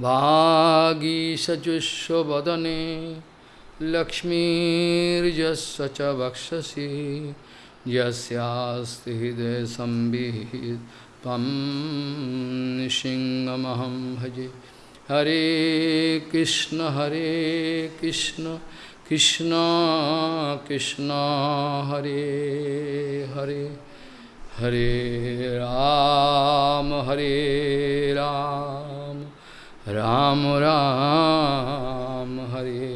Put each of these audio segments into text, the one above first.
वागीशजुष्वदने लक्ष्मीर्यस्य च वक्षसि यस्यास्ति हृदय संविहित त्वं सिंहमहं भजे। हरे कृष्ण हरे कृष्ण कृष्ण कृष्ण, हरे हरे। हरे राम हरे राम। রাম রাম হরে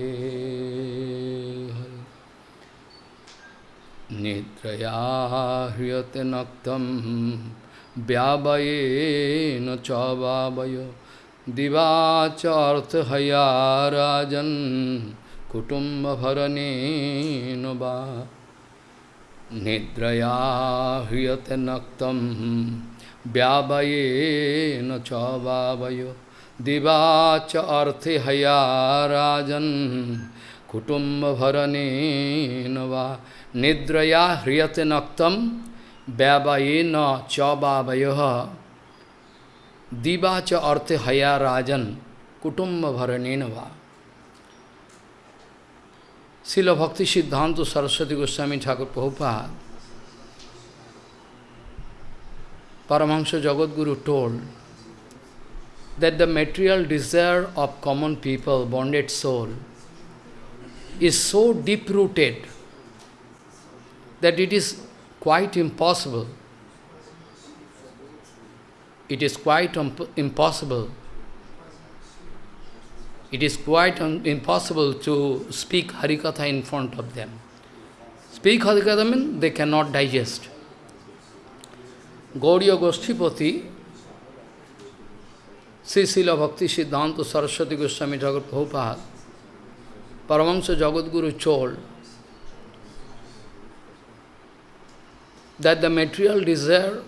নিদ্রয়া হৃয়তে নক্তম ব্যাবয়েন চবাবয় দিবাচর্থ হয়া রাজন কুটুম্বভরণেন বা নিদ্রয়া হৃয়তে নক্তম ব্যাবয়েন চবাবয় दिवाच अर्थे हया राजन् कुटुम्बभरणेन वा निद्रया ह्रियते नक्तं व्यावयेन च वावयः दिवा च अर्थे हया राजन कुटुम्बभरणेन वा Srila Bhakti Siddhanta Saraswati Goswami Thakur Prabhupada, Paramahansa Jagadguru told that the material desire of common people, bonded soul, is so deep-rooted that it is quite impossible. It is quite um, impossible. It is quite impossible to speak Harikatha in front of them. Speak Harikatha means they cannot digest. Gauriya Goshtipati, Sri Srila Bhakti Siddhanta Saraswati Goswami Thakur Prabhupada, Paramahansa Jagadguru told that the material desire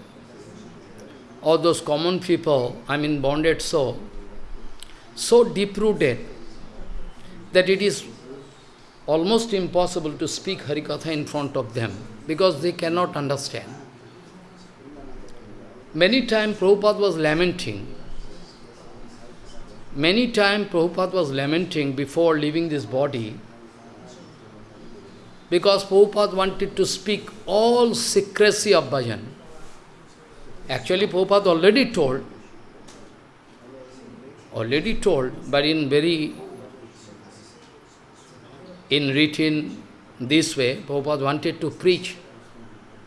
of those common people, I mean bonded soul, so deep-rooted that it is almost impossible to speak Harikatha in front of them because they cannot understand. Many times Prabhupada was lamenting. Many times Prabhupada was lamenting before leaving this body because Prabhupada wanted to speak all secrecy of bhajan. Actually, Prabhupada already told, already told, but in very, in written this way, Prabhupada wanted to preach.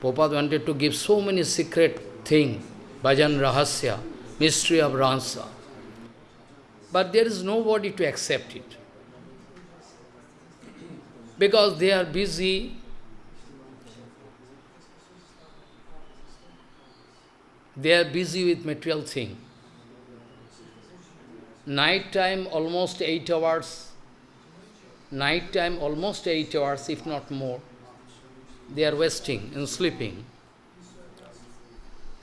Prabhupada wanted to give so many secret things, bhajan rahasya, mystery of Ransa. But there is nobody to accept it. Because they are busy they are busy with material thing. Night time almost eight hours, night time almost eight hours, if not more. They are wasting and sleeping.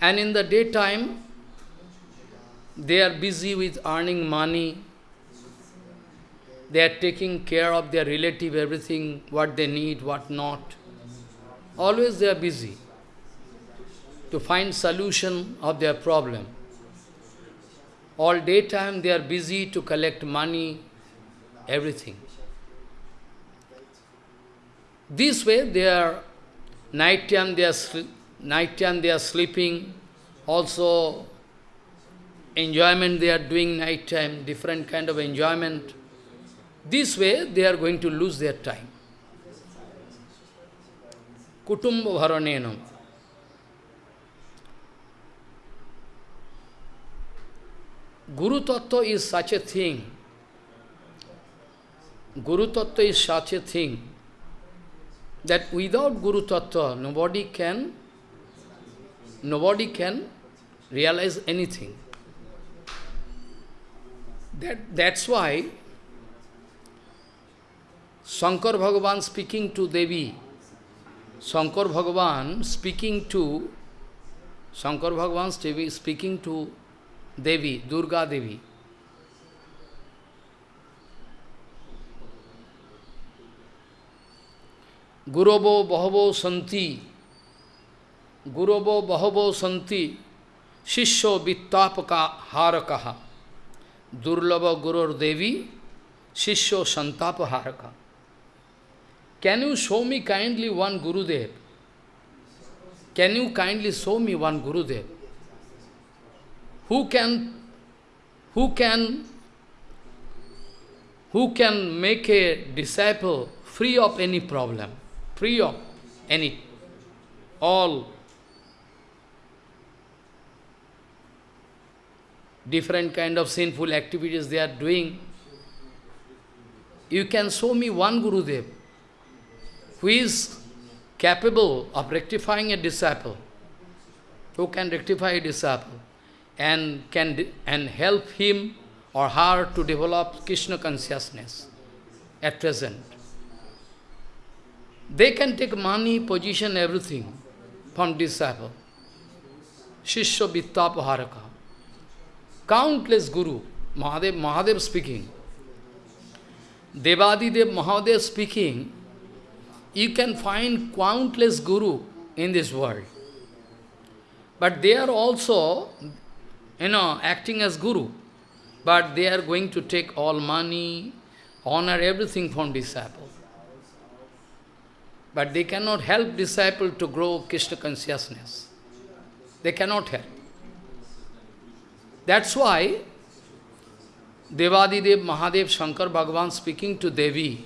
And in the daytime, they are busy with earning money. They are taking care of their relative, everything, what they need, what not. Always they are busy to find solution of their problem. All daytime they are busy to collect money, everything. This way they are, night time they are, night time they are sleeping, also enjoyment they are doing night time, different kind of enjoyment. This way they are going to lose their time. Kutumba bharanenam. Guru Tattva is such a thing. Guru Tattva is such a thing that without Guru Tattva nobody can nobody can realize anything. That, that's why Shankar Bhagavan speaking to Devi, Shankar Bhagavan speaking to Shankar Bhagavan speaking to Devi, Durga Devi. Gurobo Bahavo Santi, Gurobo Bahavo Santi, Shishyo Vittapaka Harakaha, Durlava Gurur Devi, Shishyo Santapaharaka. Can you show me kindly one Gurudev? Can you kindly show me one Gurudev? Who can, who can, who can make a disciple free of any problem, free of any, all different kind of sinful activities they are doing. You can show me one Gurudev who is capable of rectifying a disciple, who can rectify a disciple and can and help him or her to develop Krishna consciousness at present. They can take money, position, everything from disciple. Shishya Vittapaharaka. Countless Guru, Mahadev, Mahadev speaking. Devadidev Mahadev speaking, you can find countless Guru in this world. But they are also, you know, acting as Guru. But they are going to take all money, honor, everything from disciple. But they cannot help disciple to grow Krishna consciousness. They cannot help. That's why Devadidev Mahadev Shankar Bhagavan speaking to Devi,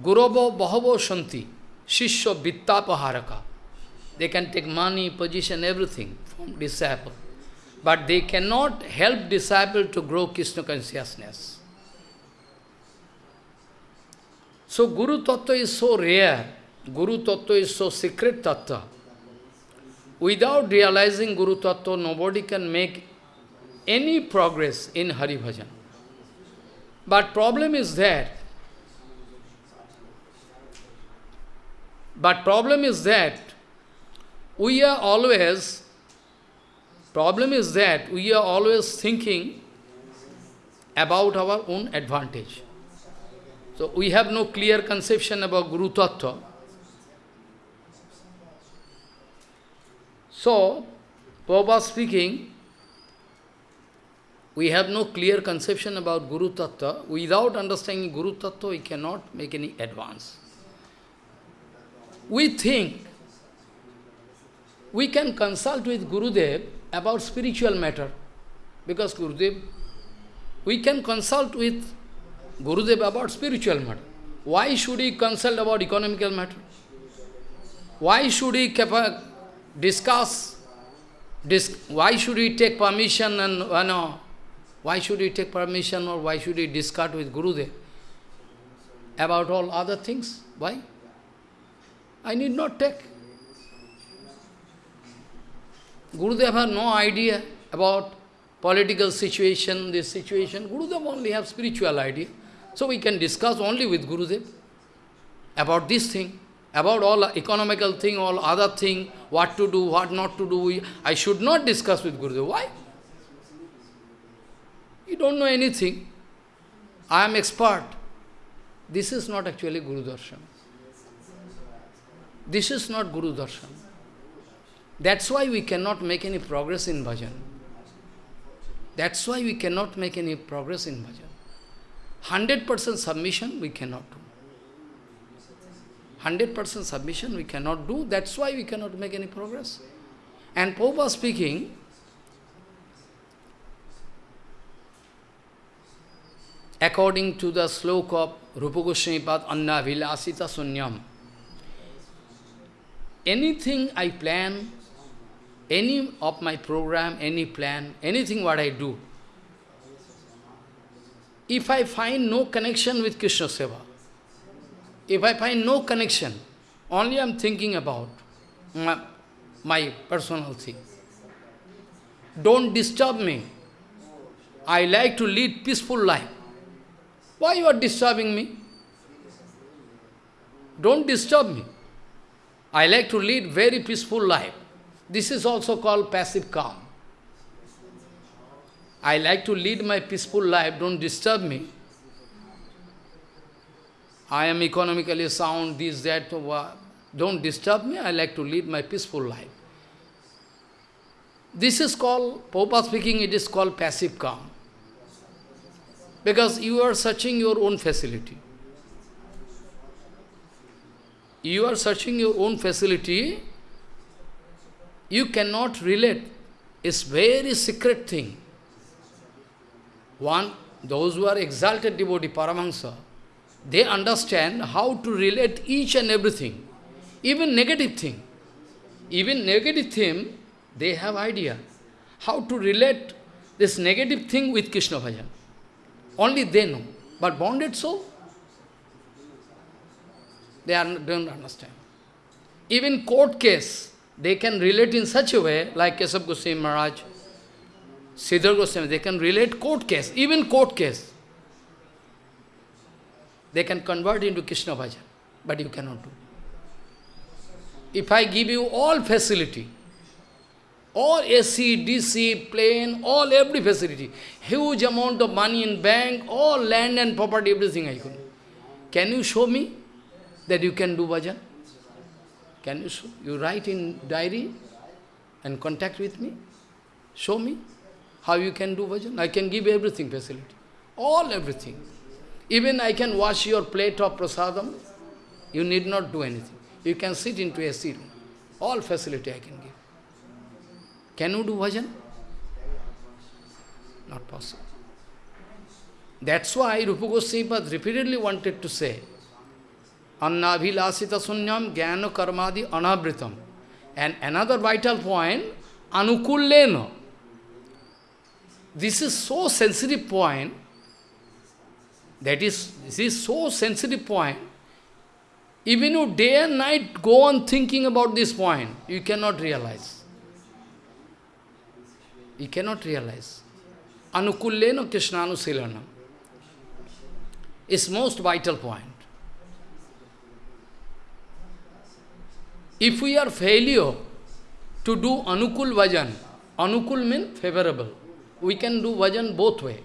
Guravo Bahavo Shanti, Shishya Vittapaharaka. They can take money, position, everything from disciple. But they cannot help disciple to grow Krishna consciousness. So Guru Tattva is so rare, Guru Tattva is so secret Tattva. Without realizing Guru Tattva, nobody can make any progress in Hari Bhajan. But problem is that, but problem is that we are always, problem is that we are always thinking about our own advantage. So we have no clear conception about Guru Tattva. So, Prabhupada speaking, we have no clear conception about Guru Tattva. Without understanding Guru Tattva, we cannot make any advance. We think we can consult with Gurudev about spiritual matter. Because Gurudev, we can consult with Gurudev about spiritual matter. Why should he consult about economical matter? Why should he discuss, dis why should he take permission and, you know, why should he take permission or why should he discuss with Gurudev about all other things? Why? I need not take. Gurudev has no idea about political situation, this situation. Gurudev only have spiritual idea. So we can discuss only with Gurudev about this thing, about all economical thing, all other thing, what to do, what not to do. I should not discuss with Gurudev. Why? You don't know anything. I am expert. This is not actually Guru Darshan. This is not Guru Darshan. That's why we cannot make any progress in bhajan. That's why we cannot make any progress in bhajan. 100% submission we cannot do. 100% submission we cannot do, that's why we cannot make any progress. And Pope speaking, according to the sloka of Rupa Goswami Anna Vilasita Sunyam, anything I plan, any of my program, any plan, anything what I do, if I find no connection with Krishna Seva, if I find no connection, only I am thinking about my, my personal thing. Don't disturb me. I like to lead peaceful life. Why you are disturbing me? Don't disturb me. I like to lead very peaceful life. This is also called passive calm. I like to lead my peaceful life, don't disturb me. I am economically sound, this, that, uh, don't disturb me, I like to lead my peaceful life. This is called, Popa speaking, it is called passive calm. Because you are searching your own facility. You are searching your own facility, you cannot relate. It's very secret thing. One, those who are exalted devotee, Paramahansa, they understand how to relate each and everything, even negative thing. Even negative thing, they have idea how to relate this negative thing with Krishna bhajan. Only they know. But bonded soul, they are, don't understand. Even court case, they can relate in such a way, like Kesab Goswami Maharaj, Sridhar Goswami, they can relate court case, even court case. They can convert into Krishna bhajan, but you cannot do. If I give you all facility, all AC, DC, plane, all every facility, huge amount of money in bank, all land and property, everything I can. Can you show me that you can do bhajan? Can you show? You write in diary and contact with me? Show me how you can do bhajan. I can give everything facility. All everything. Even I can wash your plate of prasadam. You need not do anything. You can sit into a seat. All facility I can give. Can you do bhajan? Not possible. That's why Rupa Goswami repeatedly wanted to say, Annabhilasita sunyam jnana karmadi anavritam. And another vital point, anukullena. This is so sensitive point, that is, this is so sensitive point, even you day and night go on thinking about this point, you cannot realize. You cannot realize. Anukullena Krishnanusilanam is most vital point. If we are failure to do anukul vajan, anukul means favorable. We can do vajan both way.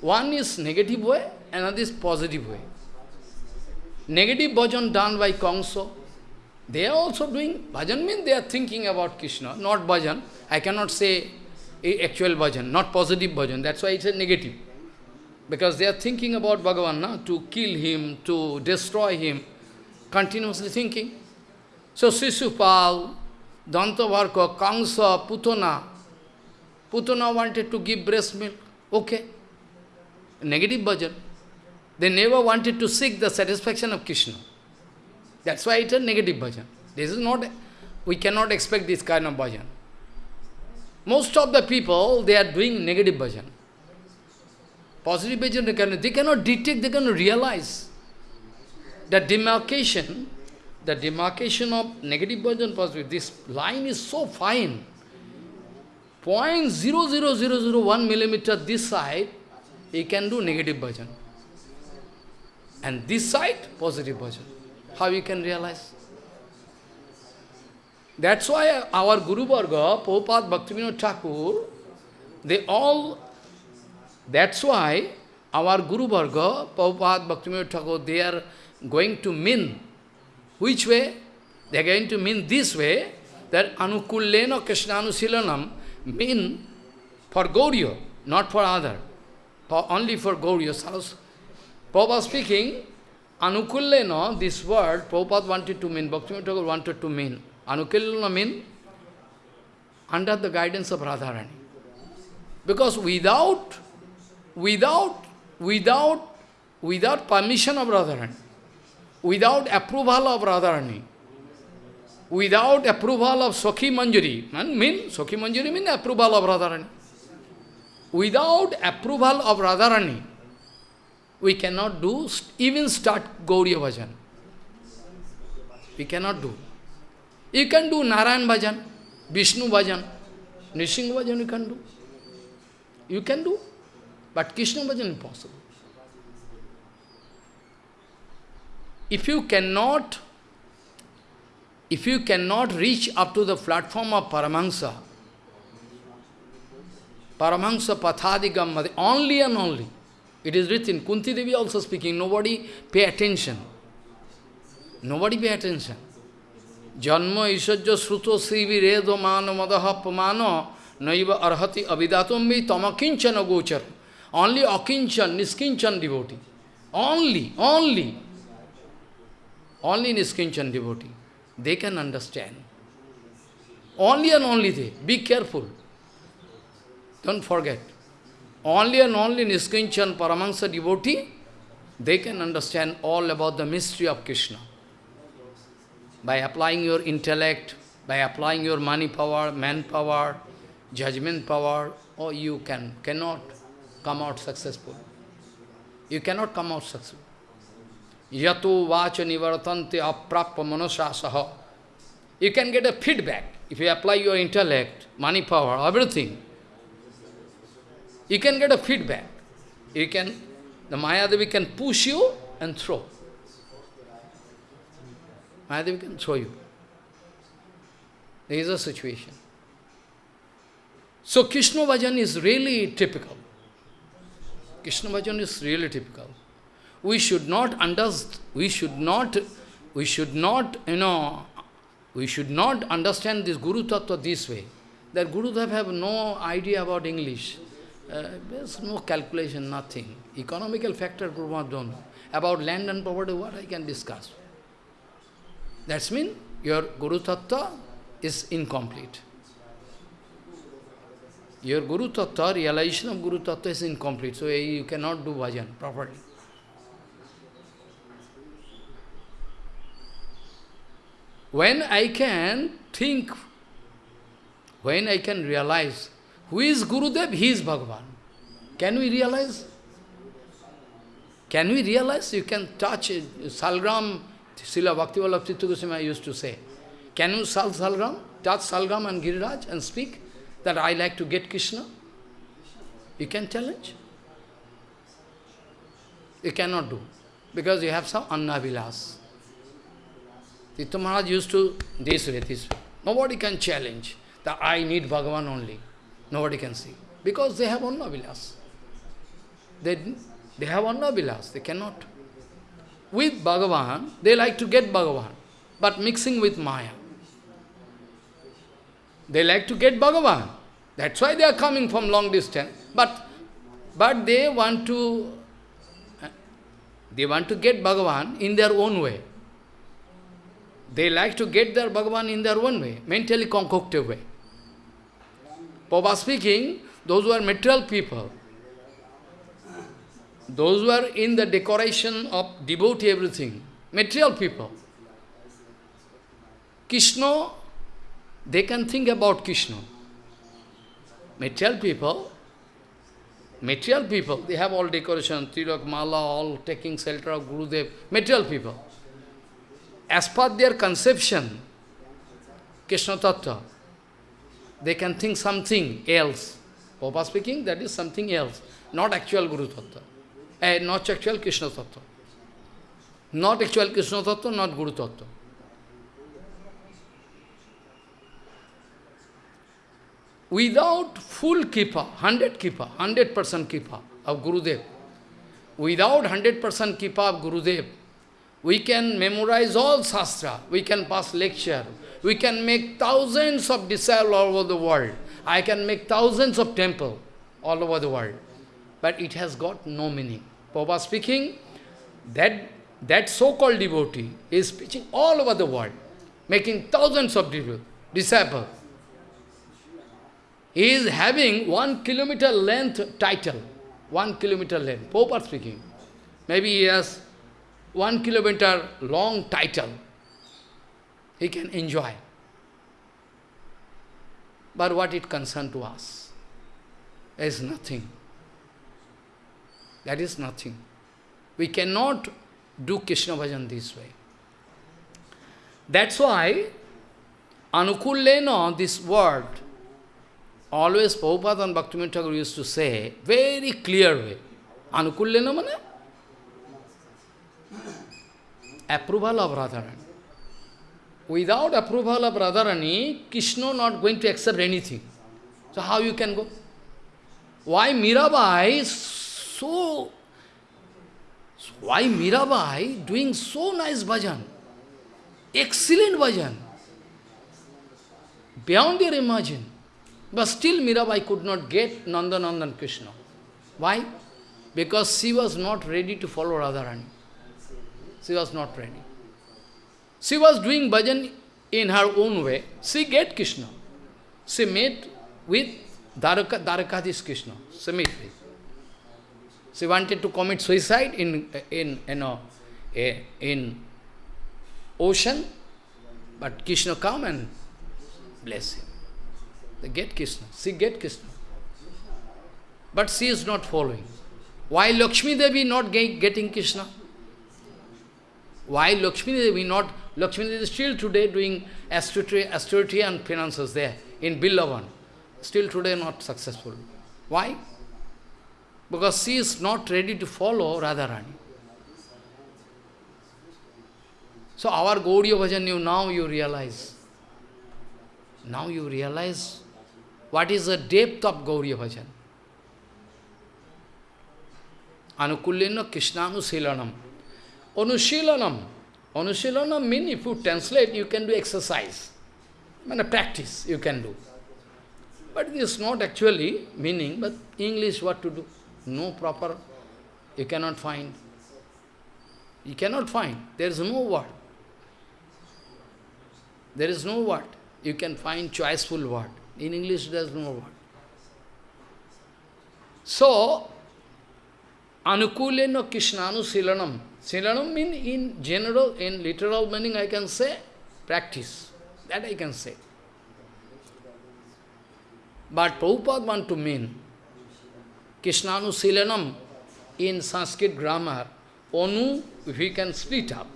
One is negative way, another is positive way. Negative bhajan done by Kongso, they are also doing, bhajan means they are thinking about Krishna, not bhajan. I cannot say actual bhajan, not positive bhajan, that's why it's a negative. Because they are thinking about Bhagavan, na? to kill him, to destroy him, continuously thinking. So Sisupal, Dantavakra, Kamsa, Putana, Putana wanted to give breast milk, okay. Negative bhajan. They never wanted to seek the satisfaction of Krishna. That's why it's a negative bhajan. This is not, we cannot expect this kind of bhajan. Most of the people, they are doing negative bhajan. Positive bhajan, they cannot, they cannot detect, they cannot realize. The demarcation, the demarcation of negative bhajan, positive, this line is so fine. Point zero zero zero zero one millimeter this side, he can do negative bhajan. And this side, positive bhajan. How you can realize? That's why our Guru Varga, Prabhupada Bhaktivinoda Thakur, they all, that's why our Guru Varga, Prabhupada Bhaktivinoda Thakur, they are going to mean. Which way? They are going to mean this way, that Anukullena Krishnaanusilanam mean for Gauriya, not for other. For, only for Gauriya. Prabhupada speaking, Anukullena, this word, Prabhupada wanted to mean, Bhaktivinoda Thakur wanted to mean. Anukullena mean under the guidance of Radharani. Because without, without, without, without permission of Radharani, without approval of Radharani, without approval of Sakhi Manjari, mean, Sakhi Manjari mean approval of Radharani. Without approval of Radharani, we cannot do, even start Gauriya Bhajan. We cannot do. You can do Narayan Bhajan, Vishnu Bhajan, Nrisingha Bhajan you can do. You can do, but Krishna Bhajan impossible. If you cannot, if you cannot reach up to the platform of Paramahansa, Paramahansa Pathadigam, only and only, it is written, Kunti Devi also speaking, nobody pay attention. Nobody pay attention. Janma isajya sruto srivi redo mano madaha pamano naiva arhati avidatumbi tamakinchana gochar. Only Akinchan, Niskinchan devotee. Only, only. Only Niskinchan devotee. They can understand. Only and only they. Be careful. Don't forget. Only and only Niskinchan Paramahansa devotee, they can understand all about the mystery of Krishna. By applying your intellect, by applying your money power, manpower, judgment power, or you can cannot come out successful. You cannot come out successful. Yato vacha nivartante manasasaha. You can get a feedback. If you apply your intellect, money power, everything, you can get a feedback. You can, the Maya Mayadevi can push you and throw. Mayadevi can show you. There is a situation. So Krishna Bhajan is really typical. Krishna Bhajan is really typical. We should not understand, we should not, we should not, you know, we should not understand this Guru Tattva this way. That Guru Tattva have no idea about English. Uh, there's no calculation, nothing. Economical factor Guru don't know. About land and property, what I can discuss. That's mean your Guru Tattva is incomplete. Your Guru Tattva, realization of Guru Tattva is incomplete, so eh, you cannot do bhajan properly. When I can think, when I can realize who is Gurudev, he is Bhagavan. Can we realize? Can we realize? You can touch it. Salgram, Srila Bhaktivallabh Tirtha Goswami used to say, can you sal Salgram, touch Salgram and Giriraj and speak that I like to get Krishna? You can challenge. You cannot do, because you have some Annavilas. Tirtha Maharaj used to this way, this way. Nobody can challenge that I need Bhagavan only. Nobody can see. Because they have Annavilas. They, they have Annavilas, they cannot. With Bhagavan, they like to get Bhagavan, but mixing with Maya. They like to get Bhagavan. That's why they are coming from long distance. But, but they want to, they want to get Bhagavan in their own way. They like to get their Bhagavan in their own way, mentally concocted way. Papa speaking, those who are material people, those who are in the decoration of devotee everything, material people, Krishna, they can think about Krishna. Material people, material people, they have all decoration, Tilak, Mala, all taking shelter of Gurudev, material people. As per their conception, Krishna Tattva, they can think something else. Papa speaking, that is something else, not actual Guru Tattva, eh, not actual Krishna Tattva. Not actual Krishna Tattva, not Guru Tattva. Without full kipa, 100 kipa, 100% kipa of Gurudev, without 100% kipa of Gurudev, we can memorize all Shastra, we can pass lecture, we can make thousands of disciples all over the world. I can make thousands of temple all over the world. But it has got no meaning. Papa speaking, that, that so-called devotee is preaching all over the world, making thousands of disciples. He is having one kilometer length title, one kilometer length, Pope speaking. Maybe he has one kilometer long title. He can enjoy. But what it concern to us? is nothing. That is nothing. We cannot do Krishna bhajan this way. That's why Anukullena, this word, always Prabhupada and Bhaktivinoda Thakur used to say, very clear way. Anukullena mane? Approval of Radharani. Without approval of Radharani, Krishna not going to accept anything. So how you can go? Why Mirabai so... Why Mirabai doing so nice bhajan? Excellent bhajan. Beyond your imagine. But still Mirabai could not get Nandanandan Krishna. Why? Because she was not ready to follow Radharani. She was not ready. She was doing bhajan in her own way. She get Krishna. She met with Dwaraka, Dwarakadhish Krishna. She met with. She wanted to commit suicide in, in, you know, in ocean, but Krishna come and bless him. They get Krishna. She get Krishna. But she is not following. Why Lakshmi Devi not getting Krishna? Why Lakshmi Devi not, Lakshmi Devi is still today doing austerity, and finances there in Bilvavan. Still today not successful. Why? Because she is not ready to follow Radharani. So our Gaudiya Bhajan, you now you realize. Now you realize what is the depth of Gaudiya Bhajan. Anukullena Krishnanu Anushilanam. Anushilanam means if you translate, you can do exercise. Mean, practice you can do. But this is not actually meaning, but English what to do? No proper, you cannot find. You cannot find. There is no word. There is no word. You can find choiceful word. In English there is no word. So, Anukulena Krishnanu Silanam. Silanam means in general, in literal meaning I can say practice. That I can say. But Prabhupada want to mean Krishnanu Silanam in Sanskrit grammar, Onu, we can split up,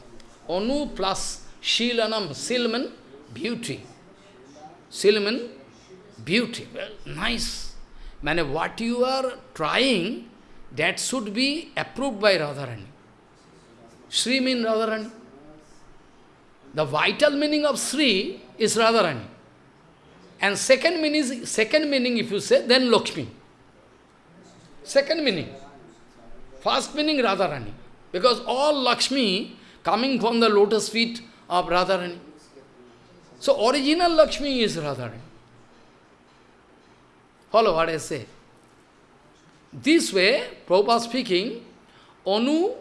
Onu plus Shilanam, Silman, beauty. Silman, beauty. Well, nice. Man, what you are trying, that should be approved by Radharani. Sri means Radharani. The vital meaning of Sri is Radharani. And second meaning, second meaning if you say, then Lakshmi. Second meaning. First meaning Radharani. Because all Lakshmi coming from the lotus feet of Radharani. So original Lakshmi is Radharani. Follow what I say. This way, Prabhupada speaking, Anu,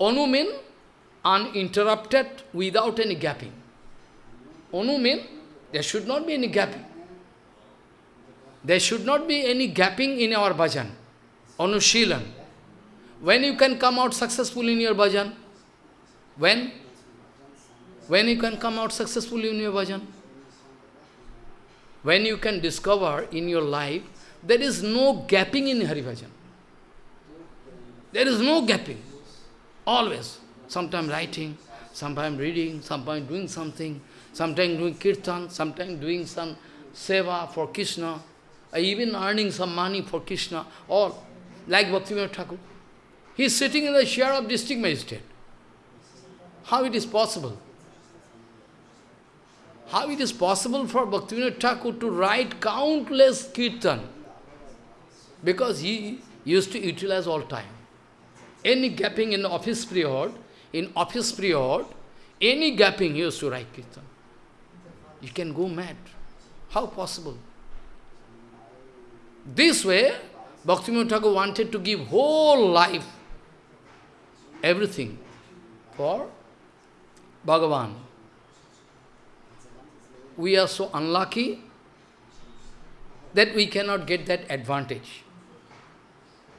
Anu mean uninterrupted without any gapping. Anu mean there should not be any gapping. There should not be any gapping in our bhajan. Anushilan. When you can come out successful in your bhajan? When? When you can come out successful in your bhajan? When you can discover in your life, there is no gapping in Hari Bhajan. There is no gapping. Always. Sometimes writing, sometimes reading, sometimes doing something, sometimes doing kirtan, sometimes doing some seva for Krishna, even earning some money for Krishna, all like Bhaktivinoda Thakur. He is sitting in the chair of district magistrate. How it is possible? How it is possible for Bhaktivinoda Thakur to write countless kirtan? Because he used to utilize all time. Any gapping in office period, in office period, any gapping he used to write kirtan. You can go mad. How possible? This way, Bhaktivinoda Thakur wanted to give whole life, everything, for Bhagavan. We are so unlucky that we cannot get that advantage.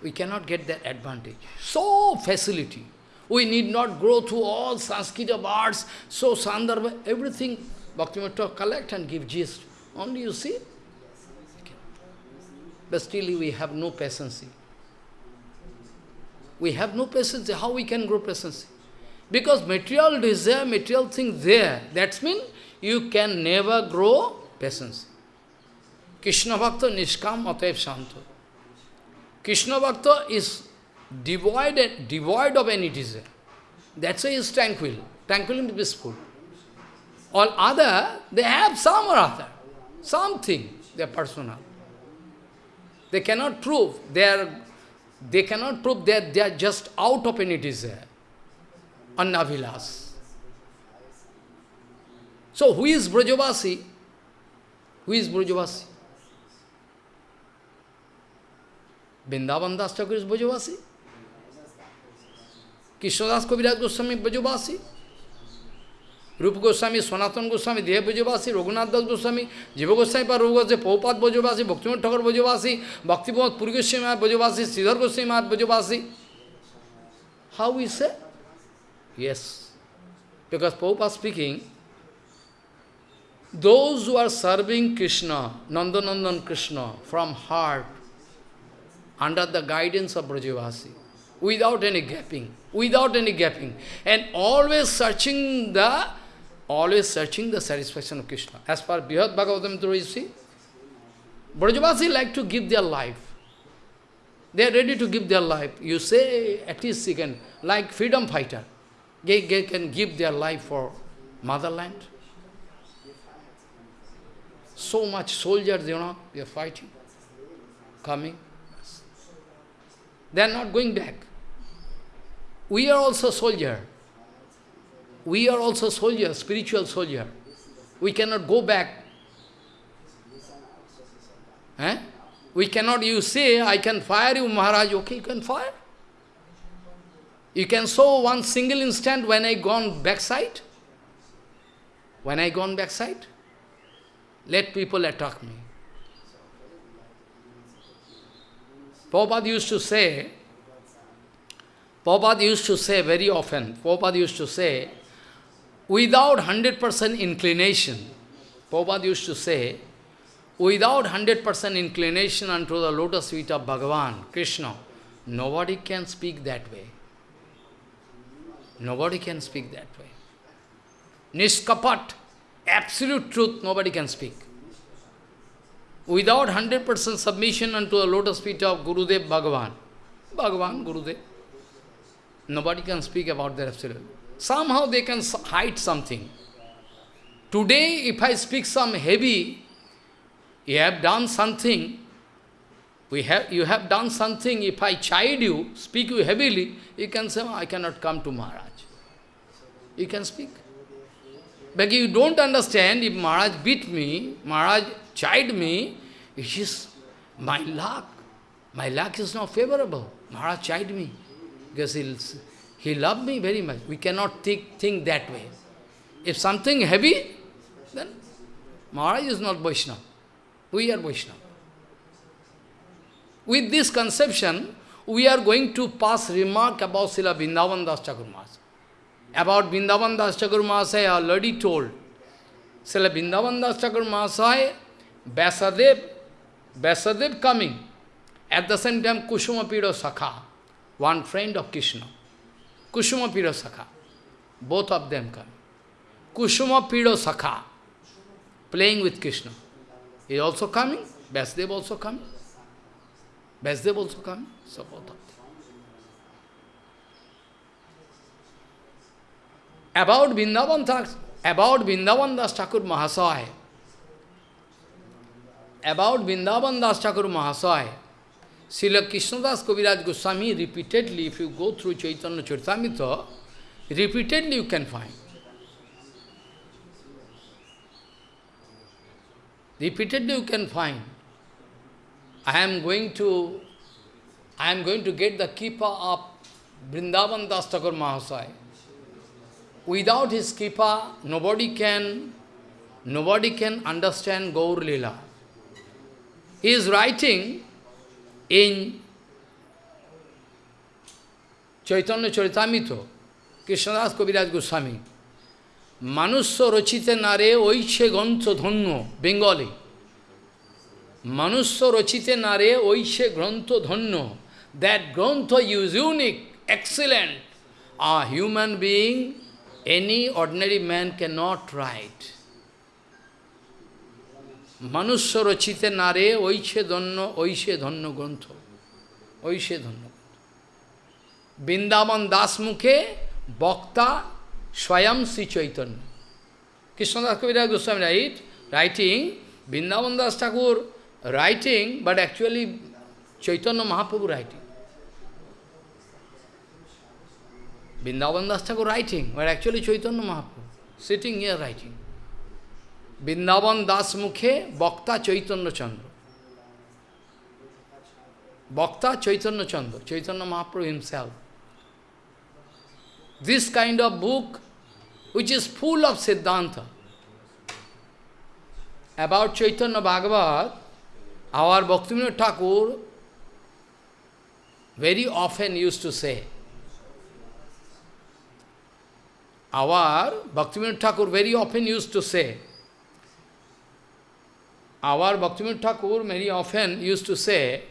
We cannot get that advantage. So facility. We need not grow through all Sanskrit of arts, so Sandarbha, everything Bhaktivinoda collect and give gist. Only you see, but still we have no patience. We have no patience. How we can grow patience? Because material desire, material thing there, that means you can never grow patience. Krishna Bhakta Nishkam Ataev Shanto. Krishna Bhakta is devoid, devoid of any desire. That's why he is tranquil. Tranquil and peaceful. All other, they have some or other. Something, they are personal. They cannot prove, they are they cannot prove that they are just out of any desire. Annavilas. So who is Brajavasi? Who is Brajavasi? Vrindavan Das Thakur is Brajavasi. Krishnadas Kaviraj Goswami Brajavasi. Rupa Goswami, Sanatan Goswami, Deha Brajavasi, Raghunath Goswami, Jiva Goswami Par Rupa Goswami, Prabhupada Brajavasi, Bhaktivinoda Thakur Brajavasi, Bhaktivinoda Puri Goswami Maharaj Brajavasi, Sridhar Goswami Maharaj Brajavasi. How we say? Yes. Because Prabhupada speaking, those who are serving Krishna, Nandanandan Krishna, from heart, under the guidance of Brajavasi, without any gapping, without any gapping, and always searching the, always searching the satisfaction of Krishna. As per Brihad Bhagavatam, you see, Brajavasi like to give their life. They are ready to give their life. You say, at least you can, like freedom fighter, they, they can give their life for motherland. So much soldiers, you know, they are fighting, coming. They are not going back. We are also soldier. We are also soldier, spiritual soldier. We cannot go back. Eh? We cannot, you say, I can fire you, Maharaj. Okay, you can fire. You can show one single instant when I gone backside. When I gone backside. Let people attack me. Prabhupada used to say, Prabhupada used to say very often, Prabhupada used to say, without 100% inclination, Prabhupada used to say, without 100% inclination unto the lotus feet of Bhagavan, Krishna, nobody can speak that way. Nobody can speak that way. Niskapat, absolute truth, nobody can speak. Without 100% submission unto the lotus feet of Gurudev Bhagavan, Bhagavan, Gurudev, nobody can speak about their absolute. Somehow they can hide something. Today, if I speak some heavy, you have done something, we have, you have done something, if I chide you, speak you heavily, you can say, oh, I cannot come to Maharaj. You can speak. But you don't understand, if Maharaj beat me, Maharaj chide me, it is my luck. My luck is not favorable. Maharaj chide me. Because he, he loved me very much. We cannot think, think that way. If something heavy, then Maharaj is not Vaishnava. We are Vaishnava. With this conception, we are going to pass remark about Srila Vrindavan Das Thakur About Vrindavan Das Thakur I already told. Srila Vrindavan Das Thakur Mahasaya, Vyasadev, Vyasadev coming. At the same time, Kushuma Piro Sakha, one friend of Krishna. Kushuma Piro Sakha. Both of them come. Kushuma Piro Sakha, playing with Krishna. He also coming, Vyasadev also coming. Vyasadev also coming, so both of them. About Vrindavan about Vrindavan Das Thakur Mahasaya, about Vrindavan Das Thakur Mahasaya, Srila Krishnadas Kaviraj Goswami repeatedly, if you go through Chaitanya Charitamrita, repeatedly you can find. Repeatedly you can find. I am going to, I am going to get the keeper of Vrindavan Das Thakur Mahasaya. Without his kripa, nobody can, nobody can understand Gaur Lila. He is writing in Chaitanya Charitamrita, Krishnadas Kaviraj Goswami, Manusya Rochite Nare Oiche Gantha Dhanno, Bengali. Manusya Rochite Nare Oiche Grantha Dhanno. That Grantha is unique, excellent. A human being any ordinary man cannot write. Manusya rachite nare oishe dhanno, oishe dhanno grantha. Oishe dhanno. Vrindavan das mukhe bhakta swayam Sri Chaitanya. Krishnadas Kaviraj Goswami write, writing, Vrindavan das Thakur writing, but actually Chaitanya Mahaprabhu writing. Vrindavan Das Thakur writing, but actually Chaitanya Mahaprabhu, sitting here writing. Vrindavan Das Mukhe Bhakta Chaitanya Chandra. Bhakta Chaitanya Chandra, Chaitanya Mahaprabhu himself. This kind of book, which is full of Siddhanta, about Chaitanya Bhagavat, our Bhaktivinoda Thakur very often used to say, our Bhaktivinoda Thakur very often used to say, our Bhaktivinoda Thakur very often used to say,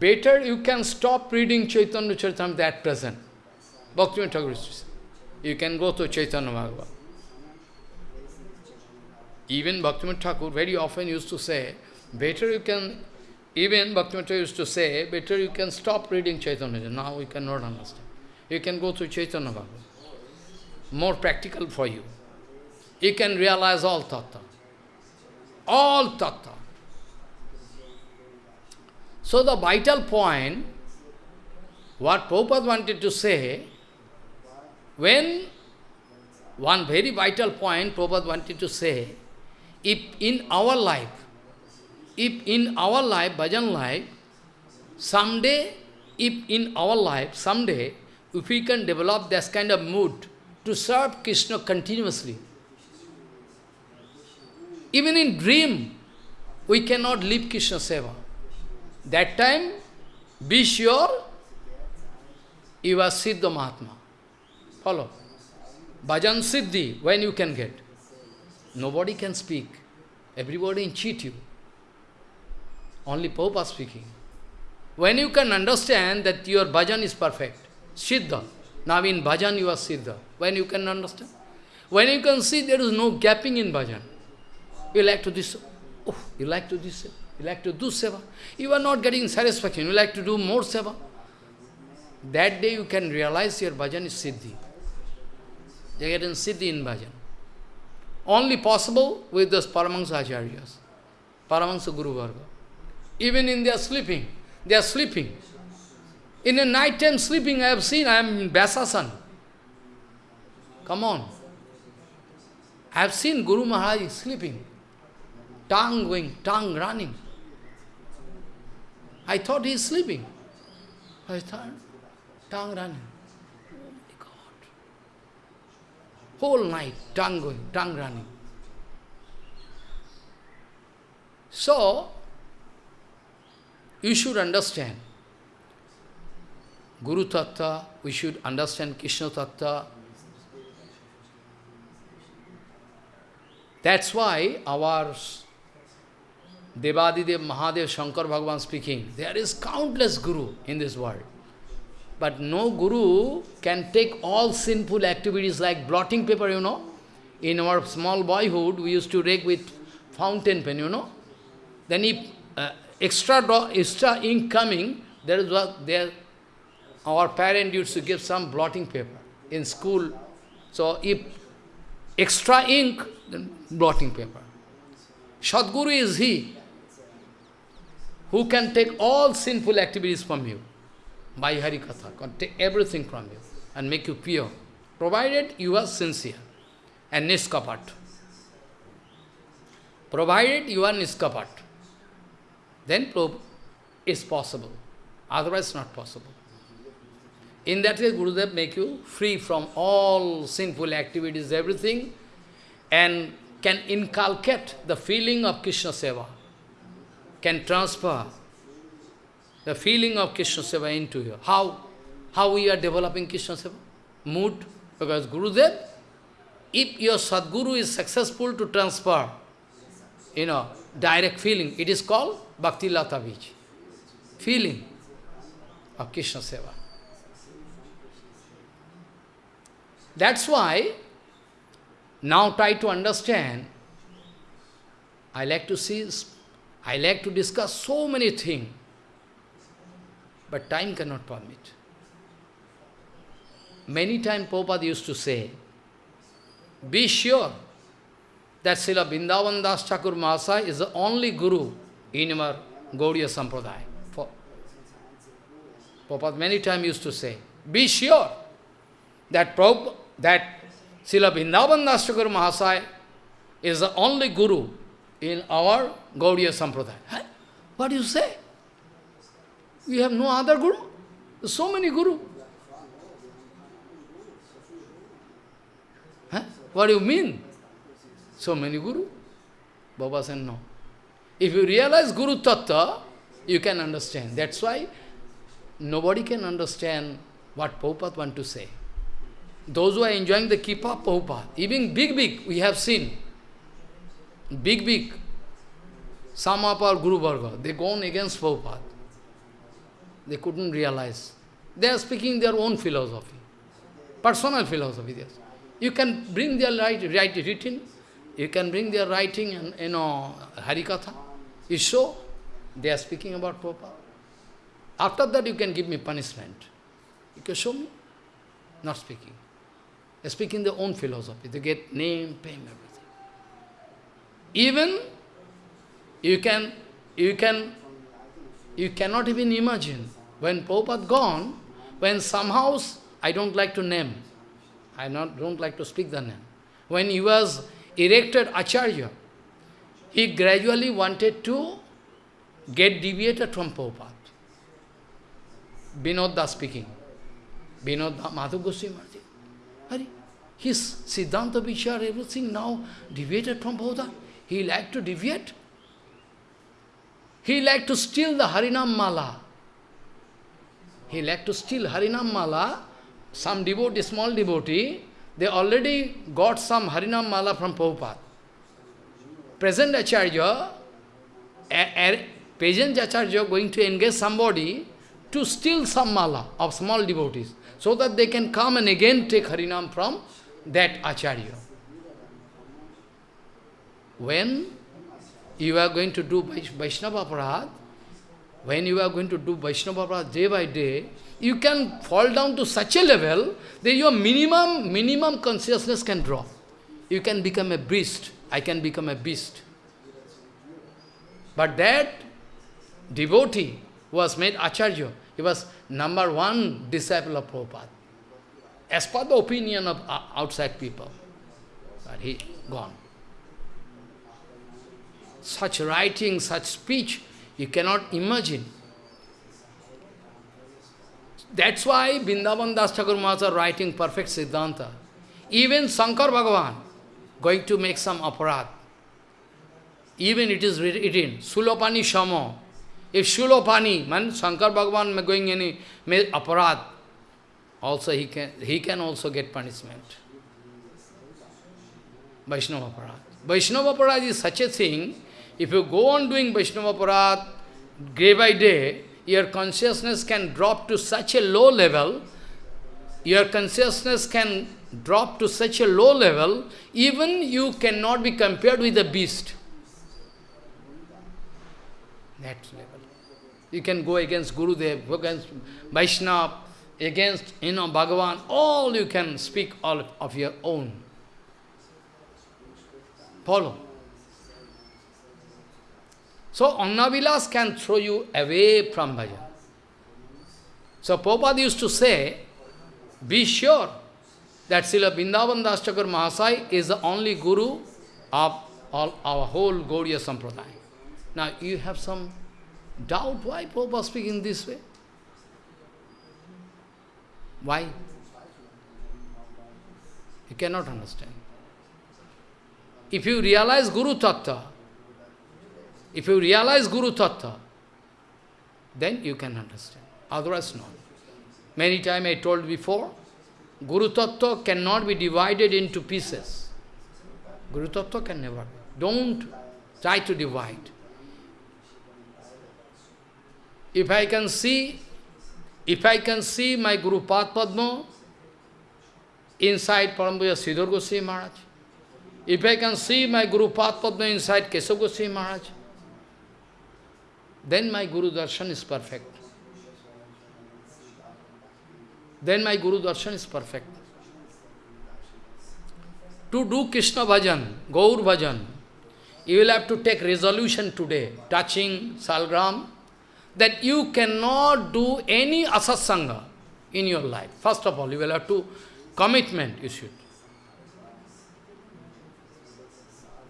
better you can stop reading Chaitanya Charitamrita at present. Bhaktivinoda Thakur used to say. You can go to Chaitanya Bhagavat. Even Bhaktivinoda Thakur very often used to say, better you can, even Bhaktivinoda used to say, better you can stop reading Chaitanya. Now we cannot understand. You can go to Chaitanya Bhagavat. More practical for you. You can realize all tattva all tattva. So the vital point, what Prabhupada wanted to say, when one very vital point Prabhupada wanted to say, if in our life, if in our life, bhajan life, someday, if in our life, someday, if we can develop this kind of mood to serve Krishna continuously, even in dream, we cannot leave Krishna Seva. That time, be sure you are Siddha Mahatma. Follow. Bhajan Siddhi, when you can get. Nobody can speak. Everybody cheat you. Only Popa speaking. When you can understand that your bhajan is perfect, Siddha. Now in bhajan you are Siddha. When you can understand? When you can see there is no gapping in bhajan. You like to this, oh, you like to this, you like to do seva. You are not getting satisfaction, you like to do more seva. That day you can realize your bhajan is siddhi. They get in siddhi in bhajan. Only possible with those Paramahansa Acharyas, Paramahansa Guru Varga. Even in their sleeping, they are sleeping. In a night time sleeping, I have seen, I am in Vyasasan. Come on. I have seen Guru Maharaj sleeping tongue going, tongue running. I thought he is sleeping. I thought, tongue running. Oh my God. Whole night, tongue going, tongue running. So, you should understand Guru Tattva, we should understand Krishna Tattva. That's why our Devadidev, Mahadev, Shankar Bhagavan speaking, there is countless guru in this world. But no guru can take all sinful activities like blotting paper, you know. In our small boyhood, we used to rake with fountain pen, you know. Then if uh, extra, extra ink coming, there is what there, our parent used to give some blotting paper in school. So if extra ink, then blotting paper. Sadguru is he who can take all sinful activities from you by Harikatha, can take everything from you and make you pure, provided you are sincere and niskapat. Provided you are niskapat, then is possible, otherwise not possible. In that way, Gurudev make you free from all sinful activities, everything, and can inculcate the feeling of Krishna Seva can transfer the feeling of Krishna Seva into you. How? How we are developing Krishna Seva? Mood. Because Gurudev, if your Sadguru is successful to transfer, you know, direct feeling, it is called Bhakti Lata Bij. Feeling of Krishna Seva. That's why, now try to understand, I like to see I like to discuss so many things, but time cannot permit. Many times Prabhupada used to say, be sure that Srila Vrindavan Das Thakur Mahasaya is the only Guru in our Gaudiya Sampradaya. Prabhupada many times used to say, be sure that, Prabhupada, that Srila Vrindavan Das Thakur Mahasaya is the only Guru in our Gaudiya Sampradaya. Huh? What do you say? We have no other guru. So many guru. Huh? What do you mean? So many guru? Baba said no. If you realize Guru Tattva, you can understand. That's why nobody can understand what Prabhupada want to say. Those who are enjoying the Kipa Prabhupada, even big, big, we have seen. Big, big. Some of our Guru Varga, they gone against Prabhupada. They couldn't realize. They are speaking their own philosophy. Personal philosophy, yes. You can bring their right, right written, you can bring their writing and, you know, Harikatha. You show they are speaking about Prabhupada. After that, you can give me punishment. You can show me. Not speaking. They are speaking their own philosophy. They get name, everything. Even you can, you can, you cannot even imagine when Prabhupada gone, when somehow, I don't like to name, I not, don't like to speak the name. When he was erected Acharya, he gradually wanted to get deviated from Prabhupada. Vinod speaking. Vinod Madhu Goswami. His Siddhanta Vichar, everything now deviated from Prabhupada. He liked to deviate. He liked to steal the Harinam Mala. He liked to steal Harinam Mala. Some devotee, small devotee, they already got some Harinam Mala from Prabhupada. Present Acharya, present Acharya going to engage somebody to steal some mala of small devotees, so that they can come and again take Harinam from that Acharya. When you are going to do Vaishnava Aparad, when you are going to do Vaishnava Aparad day by day, you can fall down to such a level that your minimum, minimum consciousness can drop. You can become a beast. I can become a beast. But that devotee was made Acharya. He was number one disciple of Prabhupada. As per the opinion of outside people. But he gone. Such writing, such speech, you cannot imagine. That's why Vrindavan Das Thakur Maharaj writing perfect Siddhanta. Even Shankar Bhagavan going to make some aparat. Even it is written, Sulopani Shamo. If Sulopani, man, Shankar Bhagavan going any aparat, also he can he can also get punishment. Vaishnava aparat. Vaishnava aparat is such a thing, if you go on doing Vaishnava aparat day by day, your consciousness can drop to such a low level, your consciousness can drop to such a low level, even you cannot be compared with a beast. That level. You can go against Gurudev, against Vaishnava, against, you know, Bhagavan, all you can speak all of your own. Follow. So Annavilas can throw you away from bhajan. So Prabhupada used to say, be sure that Srila Vrindavan Das Mahasai is the only guru of all our whole Gaudiya Sampradaya. Now you have some doubt why Prabhupada speaking this way? Why? You cannot understand. If you realize Guru Tattva, if you realize Guru Tattva, then you can understand. Otherwise, no. Many times I told before, Guru Tattva cannot be divided into pieces. Guru Tattva can never. Don't try to divide. If I can see, if I can see my Guru Padma inside Parampuja Sridhar Goswami Maharaj, if I can see my Guru Padma inside Keshav Goswami Maharaj, then my Guru Darshan is perfect. Then my Guru Darshan is perfect. To do Krishna Bhajan, Gaur Bhajan, you will have to take resolution today, touching Salgram, that you cannot do any asatsanga in your life. First of all, you will have to, commitment you should.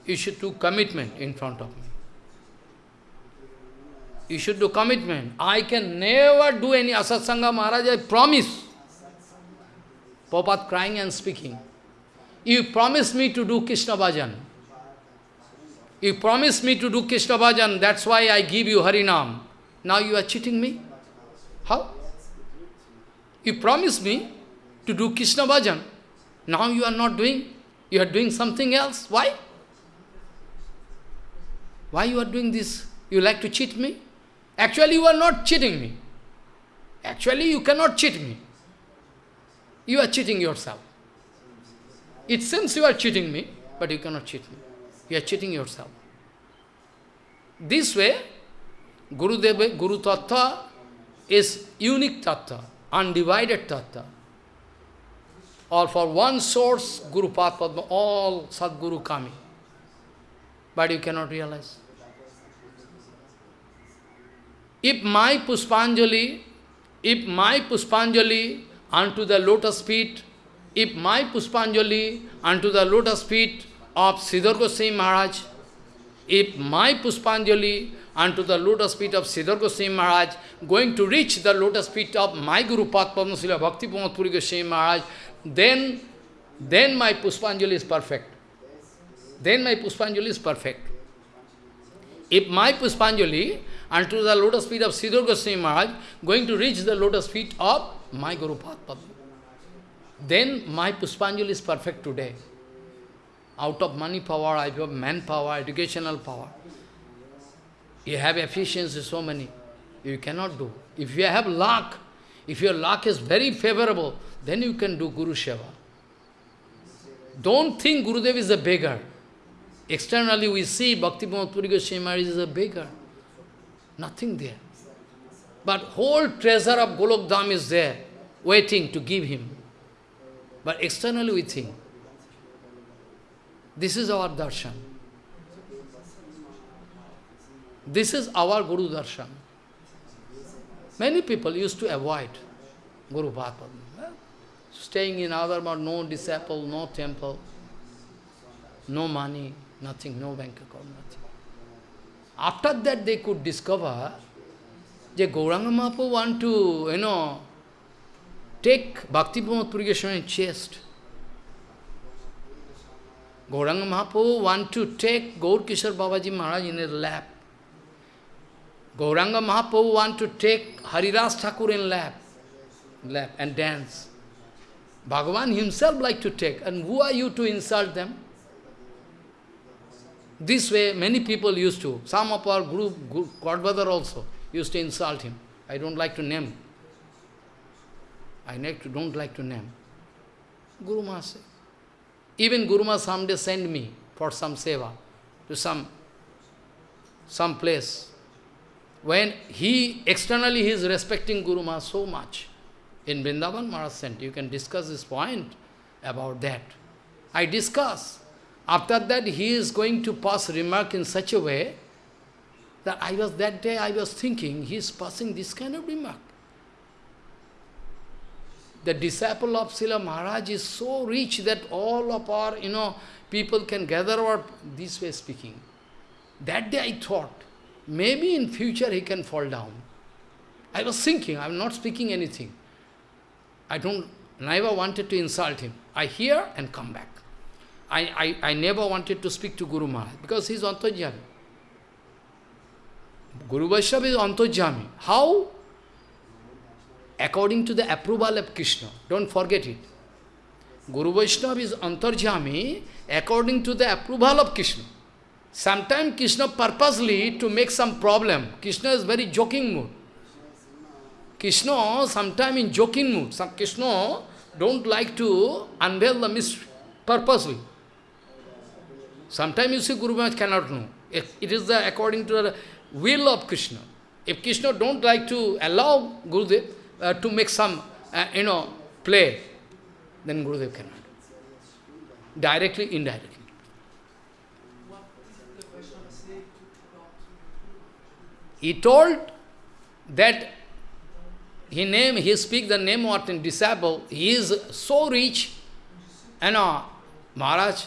You should do commitment in front of me. You should do commitment. I can never do any asatsanga, Maharaj, I promise. Prabhupada crying and speaking. You promised me to do Krishna bhajan. You promised me to do Krishna bhajan, that's why I give you Harinam. Now you are cheating me? How? You promised me to do Krishna bhajan. Now you are not doing. You are doing something else. Why? Why you are doing this? You like to cheat me? Actually, you are not cheating me. Actually, you cannot cheat me. You are cheating yourself. It seems you are cheating me, but you cannot cheat me. You are cheating yourself. This way, Guru Deva, Guru Tattva is unique Tattva, undivided Tattva. Or for one source, Guru Padma, all Sadguru coming. But you cannot realize. If my Puspanjali, if my Puspanjali unto the lotus feet, if my Puspanjali unto the lotus feet of Sridhar Goswami Maharaj, if my Puspanjali unto the lotus feet of Sridhar Goswami Maharaj, going to reach the lotus feet of my Guru Padma Srila Bhakti Pramod Puri Goswami Maharaj, then, then my Puspanjali is perfect. Then my Puspanjali is perfect. If my Puspanjali unto the lotus feet of Sridhar Goswami Maharaj, going to reach the lotus feet of my Guru Padma, then my Puspanjali is perfect today. Out of money power, I have manpower, educational power. You have efficiency, so many. You cannot do. If you have luck, if your luck is very favorable, then you can do Guru Seva. Don't think Gurudev is a beggar. Externally we see Bhakti Puri Goswami is a beggar. Nothing there. But whole treasure of Golok is there, waiting to give him. But externally we think. This is our darshan. This is our Guru darshan. Many people used to avoid Guru Bhagavad. Staying in other no disciple, no temple, no money, nothing, no bank account, nothing. After that they could discover that Gauranga Mahaprabhu want to, you know, take Bhakti Pramod Puri Goswami chest. Gauranga Mahaprabhu want to take Gaur Kishore Babaji Maharaj in his lap. Gauranga Mahaprabhu want to take Haridas Thakur in lap, lap and dance. Bhagavan himself like to take, and who are you to insult them? This way, many people used to, some of our group, Godbrother also, used to insult him. I don't like to name. I don't like to name. Guru Maharaj Even Guru Maharaj someday send me for some seva to some, some place. When he, externally he is respecting Guru Maharaj so much. In Vrindavan, Maharaj sent. You can discuss this point about that. I discuss. After that, he is going to pass remark in such a way that I was, that day I was thinking, he is passing this kind of remark. The disciple of Srila Maharaj is so rich that all of our, you know, people can gather or this way speaking. That day I thought, maybe in future he can fall down. I was thinking, I am not speaking anything. I don't, never wanted to insult him. I hear and come back. I, I, I never wanted to speak to Guru Maharaj because he is Antarjami. Guru Vaishnava is Antarjami. How? According to the approval of Krishna. Don't forget it. Guru Vaishnava is Antarjami according to the approval of Krishna. Sometimes Krishna purposely to make some problem. Krishna is very joking mood. Krishna sometimes in joking mood. Some Krishna don't like to unveil the mystery purposely. Sometimes you see Guru Maharaj cannot know. It is the according to the will of Krishna. If Krishna don't like to allow Gurudev uh, to make some, uh, you know, play, then Gurudev cannot. Directly, indirectly. He told that he name, he speak the name of a disciple, he is so rich, you know, Maharaj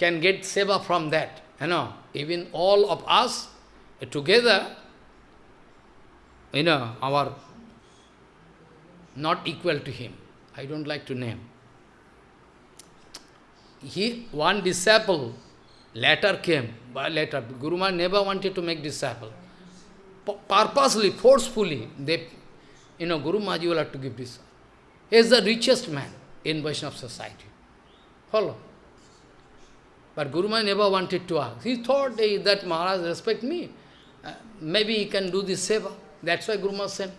can get seva from that, you know, even all of us uh, together, you know, our, not equal to him. I don't like to name. He, one disciple, later came, by later, Guru Maharaj never wanted to make disciple. P purposely, forcefully, they, you know, Guru Maharaj will have to give this. He is the richest man in Vaishnava society. Follow? But Guru Maharaj never wanted to ask. He thought hey, that Maharaj respect me. Uh, maybe he can do this seva. That's why Guru Maharaj sent.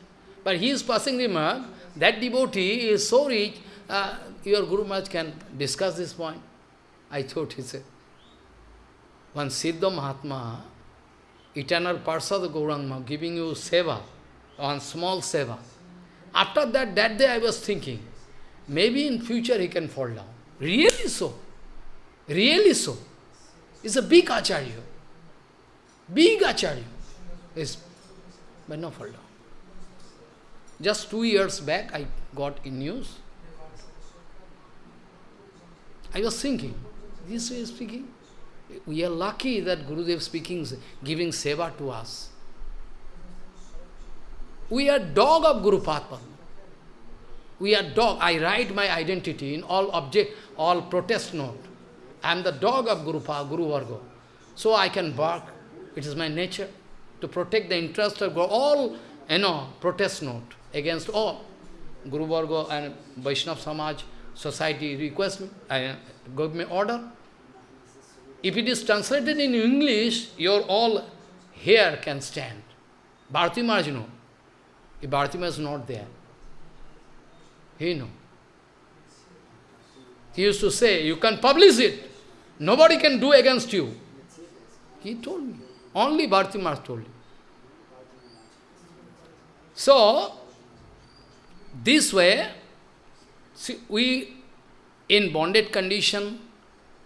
But he is passing remark, that devotee is so rich, uh, your Guru Maharaj can discuss this point. I thought he said. One Siddha Mahatma, eternal Parsad Gauranga, giving you seva, one small seva. After that, that day I was thinking, maybe in future he can fall down. Really so. Really so. It's a big acharya. Big acharya. Is, but no down. Just two years back, I got in news. I was thinking, this way speaking, we are lucky that Gurudev speaking, giving seva to us. We are dog of Guru. We are dog. I write my identity in all object, all protest note. I am the dog of Guru, Guru Varga. So I can bark. It is my nature to protect the interest of all, you know, protest note against all. Guru Varga and Vaishnav Samaj society request me, uh, I, give me order. If it is translated in English, your all here can stand. Bharati Maharaj, no. If Bharati Maharaj is not there, he know. He used to say, you can publish it. Nobody can do against you. He told me. Only Bharti Maharaj told me. So, this way, see, we, in bonded condition,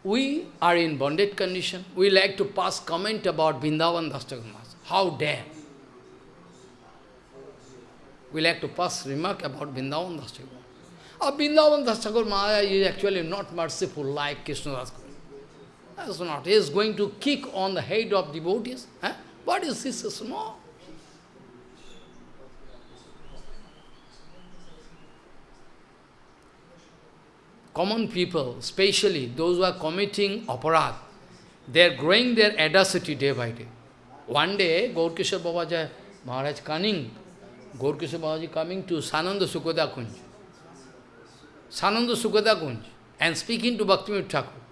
we are in bonded condition. We like to pass comment about Vrindavan Dastakumas. How dare? We like to pass remark about Vrindavan Dastakumas. Uh, Vrindavan Das Thakur Maharaj is actually not merciful like Krishna Das That's not. He is going to kick on the head of devotees. Huh? What is this small? Common people, especially those who are committing aparat, they are growing their audacity day by day. One day, Gaurkishore Babaji Maharaj cunning, Gaurkishore Babaji coming to Svananda Sukhada Kunj. Svananda Sukhada Kunj and speaking to Bhaktivinoda Thakur.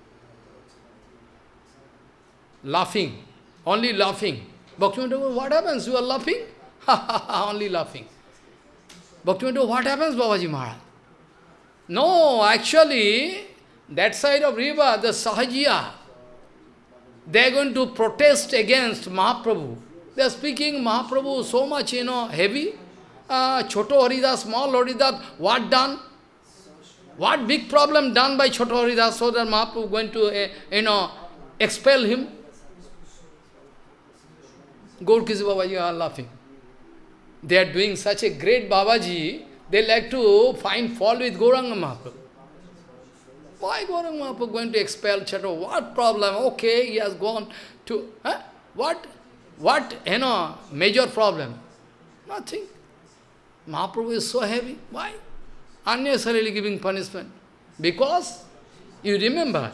Laughing, only laughing. Bhaktivinoda what happens? You are laughing? only laughing. Bhaktivinoda, what happens, Babaji Maharaj? No, actually, that side of river, the Sahajiya, they are going to protest against Mahaprabhu. They are speaking Mahaprabhu so much, you know, heavy. Uh, Choto Haridas, small Haridas, what done? What big problem done by Choto Haridas so that Mahaprabhu going to, uh, you know, expel him? Gaurkishore Babaji are laughing. They are doing such a great Babaji, they like to find fault with Gauranga Mahaprabhu. Why Gauranga Mahaprabhu going to expel Chato? What problem? Okay, he has gone to... Huh? What? What, you know, major problem? Nothing. Mahaprabhu is so heavy. Why? Unnecessarily giving punishment. Because, you remember,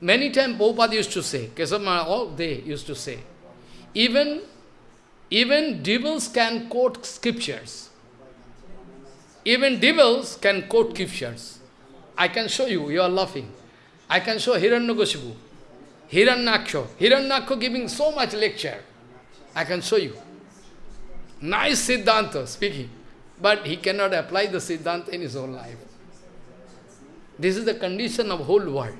many times Prabhupada used to say, Kesama, all they used to say, even, even devils can quote scriptures. Even devils can quote scriptures. I can show you, you are laughing. I can show Hiranyakashipu, Hiranyaksha, Hiranyaksha giving so much lecture. I can show you. Nice Siddhanta speaking, but he cannot apply the Siddhanta in his own life. This is the condition of whole world.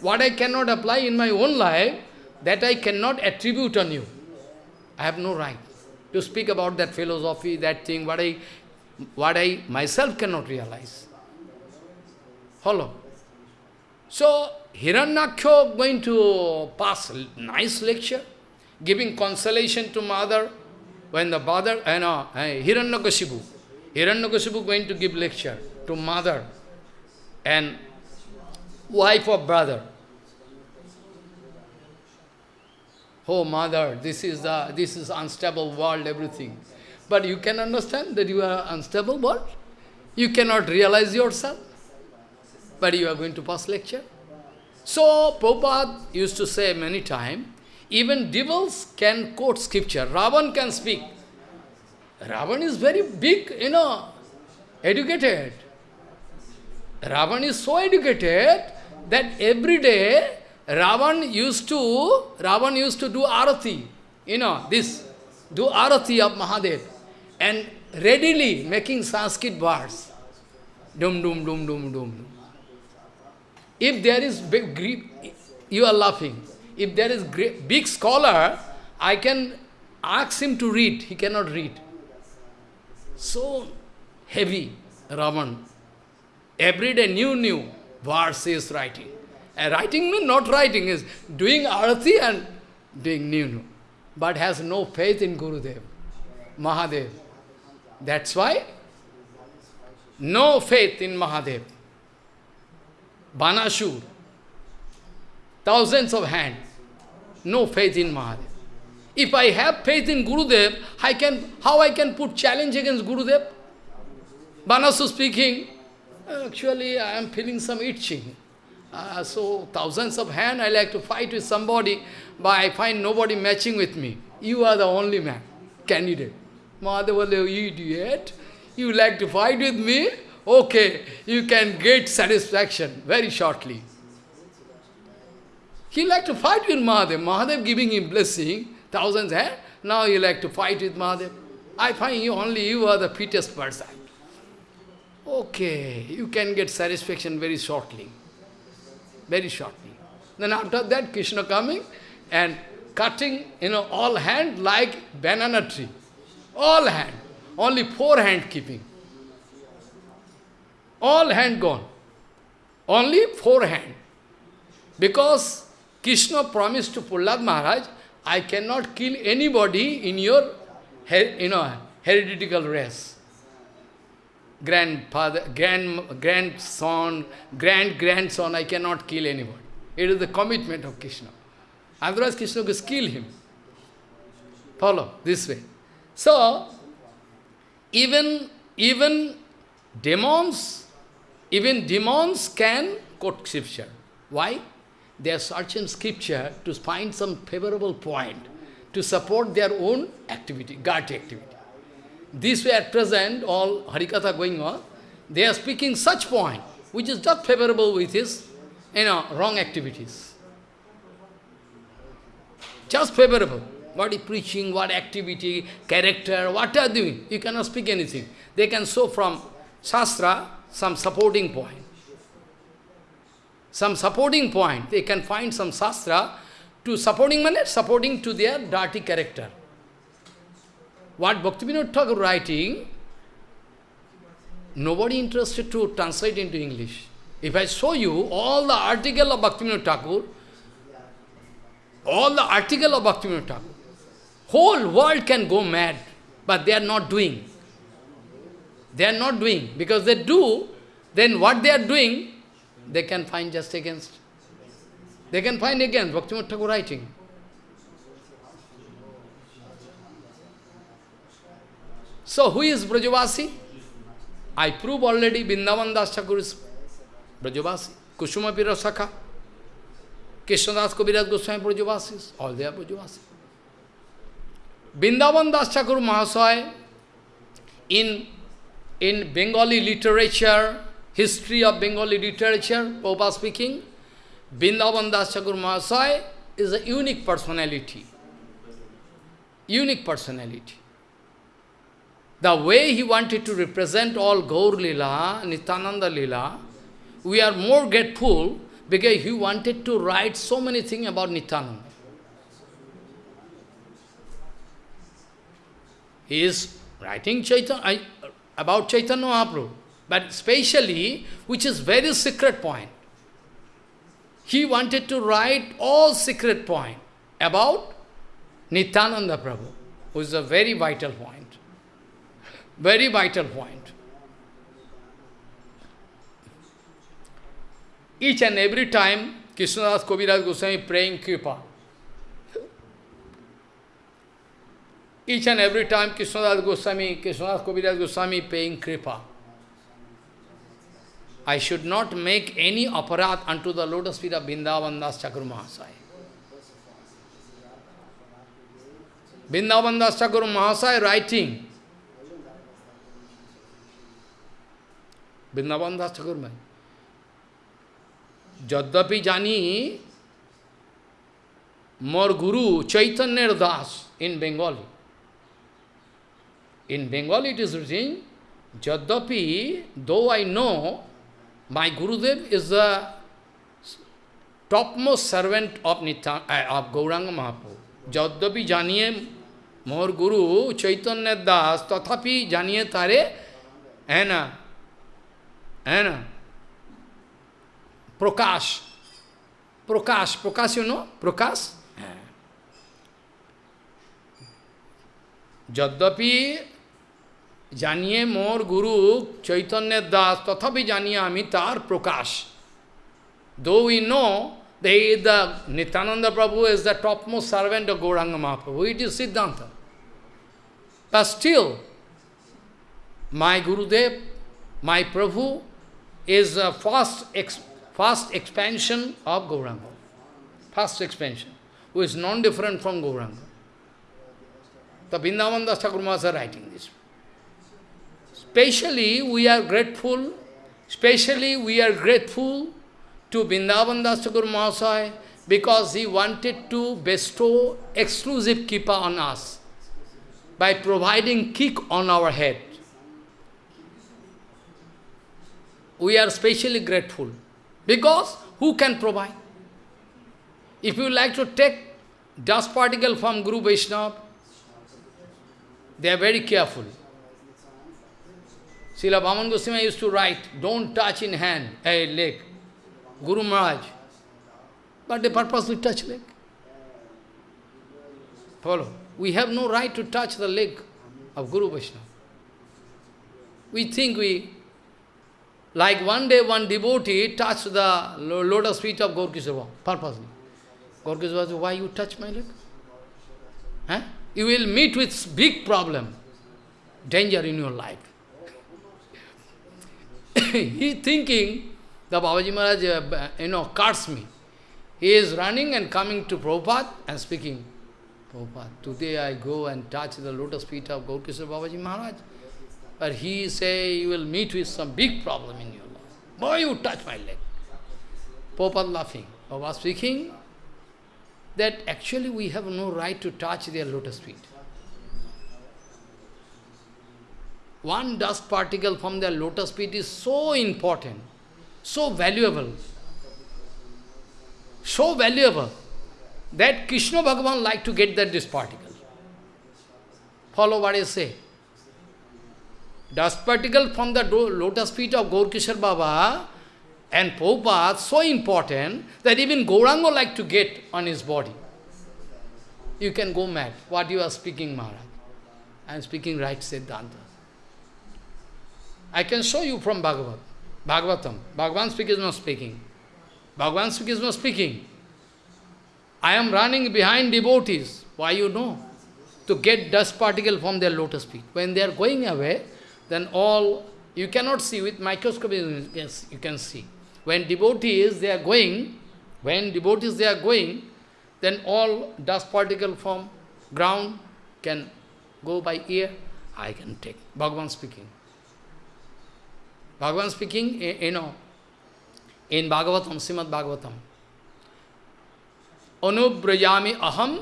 What I cannot apply in my own life, that I cannot attribute on you. I have no right to speak about that philosophy, that thing, what I, what I myself cannot realize. Follow? So, Hiranyaksha going to pass nice lecture, giving consolation to mother, when the father, uh, you know, uh, Hiranyakashipu, Hiranyakashipu going to give lecture to mother and wife of brother. Oh mother, this is the this is unstable world, everything. But you can understand that you are unstable world. You cannot realize yourself. But you are going to pass lecture. So Prabhupada used to say many times, even devils can quote scripture. Ravan can speak. Ravan is very big, you know, educated. Ravan is so educated that every day Ravan used to Ravan used to do arati, you know, this, do arati of Mahadev and readily making Sanskrit words. Dum dum dum dum dum. If there is big, you are laughing. If there is big scholar, I can ask him to read. He cannot read. So heavy, Ravan. Every day new, new verse is writing. Writing means not writing, is doing arati and doing new. But has no faith in Gurudev, Mahadev. That's why no faith in Mahadev. Banashur, thousands of hands, no faith in Mahadev. If I have faith in Gurudev, I can, how I can put challenge against Gurudev? Banasu speaking, actually I am feeling some itching. Uh, so thousands of hands, I like to fight with somebody, but I find nobody matching with me. You are the only man, candidate. Mahadeva, you idiot. You like to fight with me? Okay, you can get satisfaction very shortly. He like to fight with Mahadev. Mahadev giving him blessing, thousands hands. Now you like to fight with Mahadev. I find you only you are the fittest person. Okay, you can get satisfaction very shortly. Very shortly. Then after that, Krishna coming and cutting, you know, all hand like banana tree. All hand. Only four hand keeping. All hand gone. Only four hand. Because Krishna promised to Prahlad Maharaj, I cannot kill anybody in your you know, hereditary race. Grandfather, grand, grandson, grand-grandson, I cannot kill anyone. It is the commitment of Krishna. Otherwise Krishna will kill him. Follow, this way. So, even, even demons even demons can quote scripture. Why? They are searching scripture to find some favorable point to support their own activity, God activity. This way at present, all Harikatha going on, they are speaking such point, which is just favorable with his, you know, wrong activities. Just favorable. What is preaching, what activity, character, what are doing. You cannot speak anything. They can show from Shastra, some supporting point. Some supporting point. They can find some sastra to supporting supporting to their dirty character. What Bhaktivinoda Thakur writing, nobody interested to translate into English. If I show you all the article of Bhaktivinoda Thakur, all the article of Bhaktivinoda Thakur, whole world can go mad, but they are not doing. They are not doing. Because they do, then what they are doing, they can find just against. They can find against Bhaktivinoda Thakur writing. So who is Brajavasi? I prove already Vrindavan Das Thakur is Brajavasi. Kusuma Pira Sakha. Krishnadas Kaviraj Goswami Brajavasis. All they are Brajavasi. Vrindavan Das Thakur Mahasaya in in Bengali literature, history of Bengali literature, Popa speaking, Vrindavan Das Thakur Mahasaya is a unique personality. Unique personality. The way he wanted to represent all Gaur Lila, Nityananda Lila, we are more grateful because he wanted to write so many things about Nityananda. He is writing Chaitanya, about Chaitanya Mahaprabhu, but especially, which is very secret point. He wanted to write all secret point about Nityananda Prabhu, who is a very vital point. Very vital point. Each and every time, Krishnadas Kaviraj Goswami praying Kripa. Each and every time Krishnadas Goswami, Krishnadas Kaviraj Goswami paying kripa. I should not make any aparat unto the lotus feet of Vrindavan Das Thakur Mahasaya. Vrindavan Das Thakur Mahasaya writing, Vrindavan Das Thakur Mahasaya, Jaddapi Jani, more Guru Chaitanya Das in Bengali. In Bengali it is written, Jaddapi, though I know my Gurudev is the topmost servant of, Nitya, uh, of Gauranga Mahaprabhu. Jaddapi janiye more Guru Chaitanya Das, tathapi janiye tare, ना है ना প্রকাশ প্রকাশ प्रकाश you প্রকাশ प्रकाश যদ্যপি জানিয়ে মোর গুরু চৈতন্যের দাস তথাপি জানিয়ে আমি তার প্রকাশ। Though we know they the Nityananda Prabhu is the topmost servant of Gauranga Mahaprabhu it is সিদ্ধান্ত But my Gurudev my my is a fast, ex first expansion of Gauranga. Fast expansion, who is non-different from Gauranga. The Vrindavan Das are writing this. Especially we are grateful, especially we are grateful to Vrindavan Das Mahasaya because he wanted to bestow exclusive kippa on us by providing kick on our head. We are specially grateful because who can provide? If you like to take dust particle from Guru Vaishnava, they are very careful. Srila Bhaman Goswami used to write, don't touch in hand, a leg. Guru Maharaj. But they purposely touch leg. Follow. We have no right to touch the leg of Guru Vaishnava. We think we, like one day one devotee touched the lotus feet of Kishore, purposely. Gaur said, why you touch my leg? Huh? You will meet with big problem, danger in your life. he thinking, the Babaji Maharaj, uh, you know, cursed me. He is running and coming to Prabhupada and speaking, Prabhupada, today I go and touch the lotus feet of Gaurkishore Babaji Maharaj. But he say, you will meet with some big problem in your life. Why you touch my leg? Prabhupada laughing. Baba speaking, that actually we have no right to touch their lotus feet. One dust particle from their lotus feet is so important, so valuable, so valuable, that Krishna Bhagavan like to get that dust particle. Follow what I say. Dust particle from the lotus feet of Gaurkishore Baba and Prabhupada so important that even Gauranga like to get on his body. You can go mad. What you are speaking, Maharaj? I am speaking right Siddhanta. I can show you from Bhagavad, Bhagavatam. Bhagavan speak is not speaking. Bhagavan speak is not speaking. I am running behind devotees. Why you know? To get dust particle from their lotus feet. When they are going away, then all, you cannot see, with microscope you can see. When devotees, they are going, when devotees, they are going, then all dust particle from ground can go by ear. I can take. Bhagavan speaking. Bhagavan speaking, eh, you know, in Bhagavatam, Srimad Bhagavatam. Anubrajami aham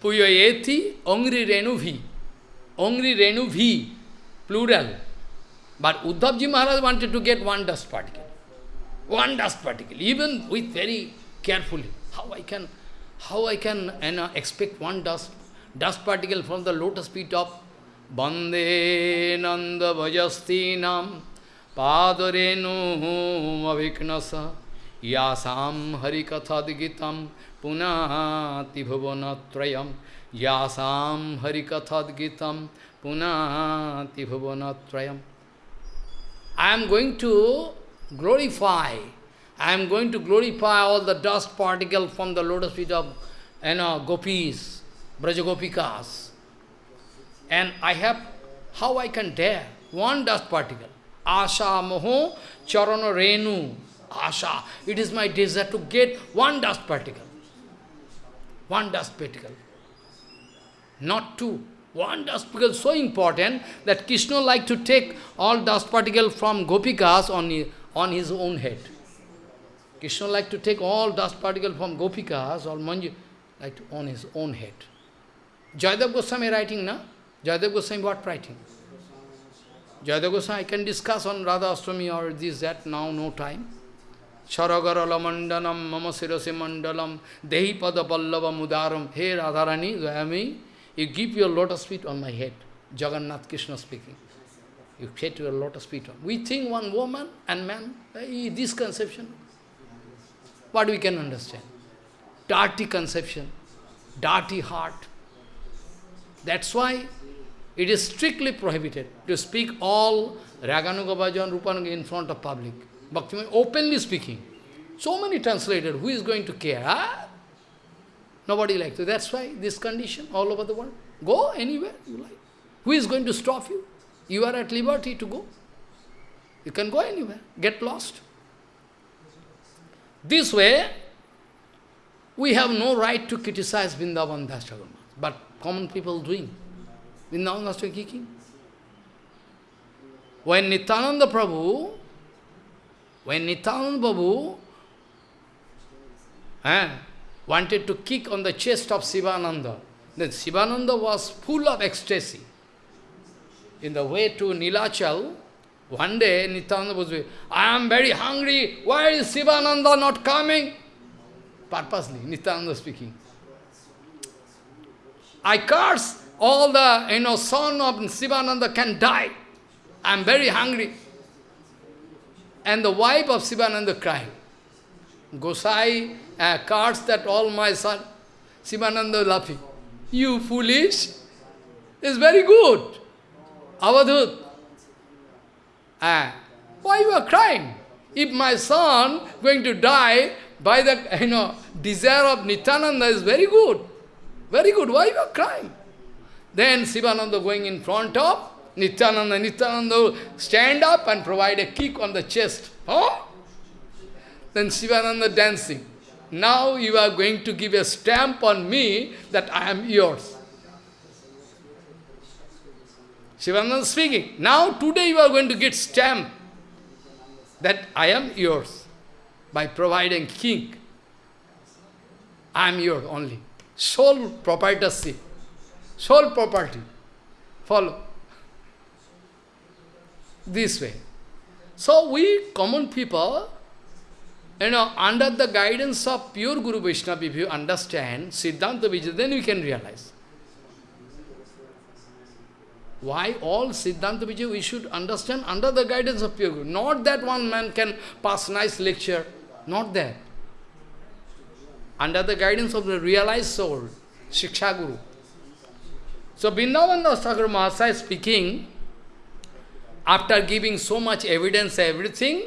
puyayeti ongri renubhi. Ongri renubhi, plural. But Uddhavji Maharaj wanted to get one dust particle. One dust particle, even with very carefully. How I can, how I can you know, expect one dust, dust particle from the lotus feet of Bande Nanda Vajastinam Padarenu Aviknasa Yasam Harikathadgitam Punati Bhavanatrayam Yasam Harikathadgitam Punati Bhavanatrayam I am going to glorify, I am going to glorify all the dust particle from the lotus feet of you know, gopis, Brajagopikas. And I have, how I can dare? One dust particle. Asha moho charana renu. Asha. It is my desire to get one dust particle. One dust particle. Not two. One dust particle so important that Krishna like to take all dust particle from Gopikas on his, on his own head. Krishna like to take all dust particle from Gopikas or Manju like to, on his own head. Jayadev Goswami writing, na? Jayadev Goswami what writing? Jayadev Goswami, I can discuss on Radha Ashtami or this, that, now no time. Charagarala mandalam mama sirase mandalam dehi pada pallava mudaram. Hey Radharani, Gayami, you give your lotus feet on my head. Jagannath Krishna speaking. You set your lotus feet on. We think one woman and man, eh, this conception. What we can understand? Dirty conception, dirty heart. That's why it is strictly prohibited to speak all Raganuga Bhajan, Rupanuga in front of public. Bhakti openly speaking. So many translators, who is going to care? Huh? Nobody likes to. That's why this condition all over the world. Go anywhere you like. Who is going to stop you? You are at liberty to go. You can go anywhere. Get lost. This way, we have no right to criticize Vrindavan Das but common people doing. Vrindavan Das kicking. When Nityananda Prabhu, when Nityananda Prabhu eh, wanted to kick on the chest of Sivananda, then Sivananda was full of ecstasy. In the way to Nilachal, one day Nityananda was I am very hungry, why is Sivananda not coming? Purposely, Nityananda speaking. I curse all the you know son of Sivananda can die. I am very hungry. And the wife of Sivananda crying. Gosai uh, cursed that all my son, Sivananda laughing. You foolish! It's very good. Avadhut. Ah, why you are crying? If my son going to die by the you know desire of Nityananda is very good. Very good. Why you are crying? Then Sivananda going in front of Nityananda. Nityananda stand up and provide a kick on the chest. Oh? Then Sivananda dancing. Now you are going to give a stamp on me that I am yours. Shivananda speaking. Now today you are going to get stamp that I am yours by providing king. I am yours only. Sole proprietorship. Sole property. Follow. This way. So we common people, you know, under the guidance of pure Guru Vaishnava, if you understand Siddhanta Vijay, then you can realize. Why all Siddhanta Vijay we should understand under the guidance of pure Guru. Not that one man can pass nice lecture. Not that. Under the guidance of the realized soul, Shiksha Guru. So Vrindavan Das Thakur Mahasaya speaking, after giving so much evidence, everything,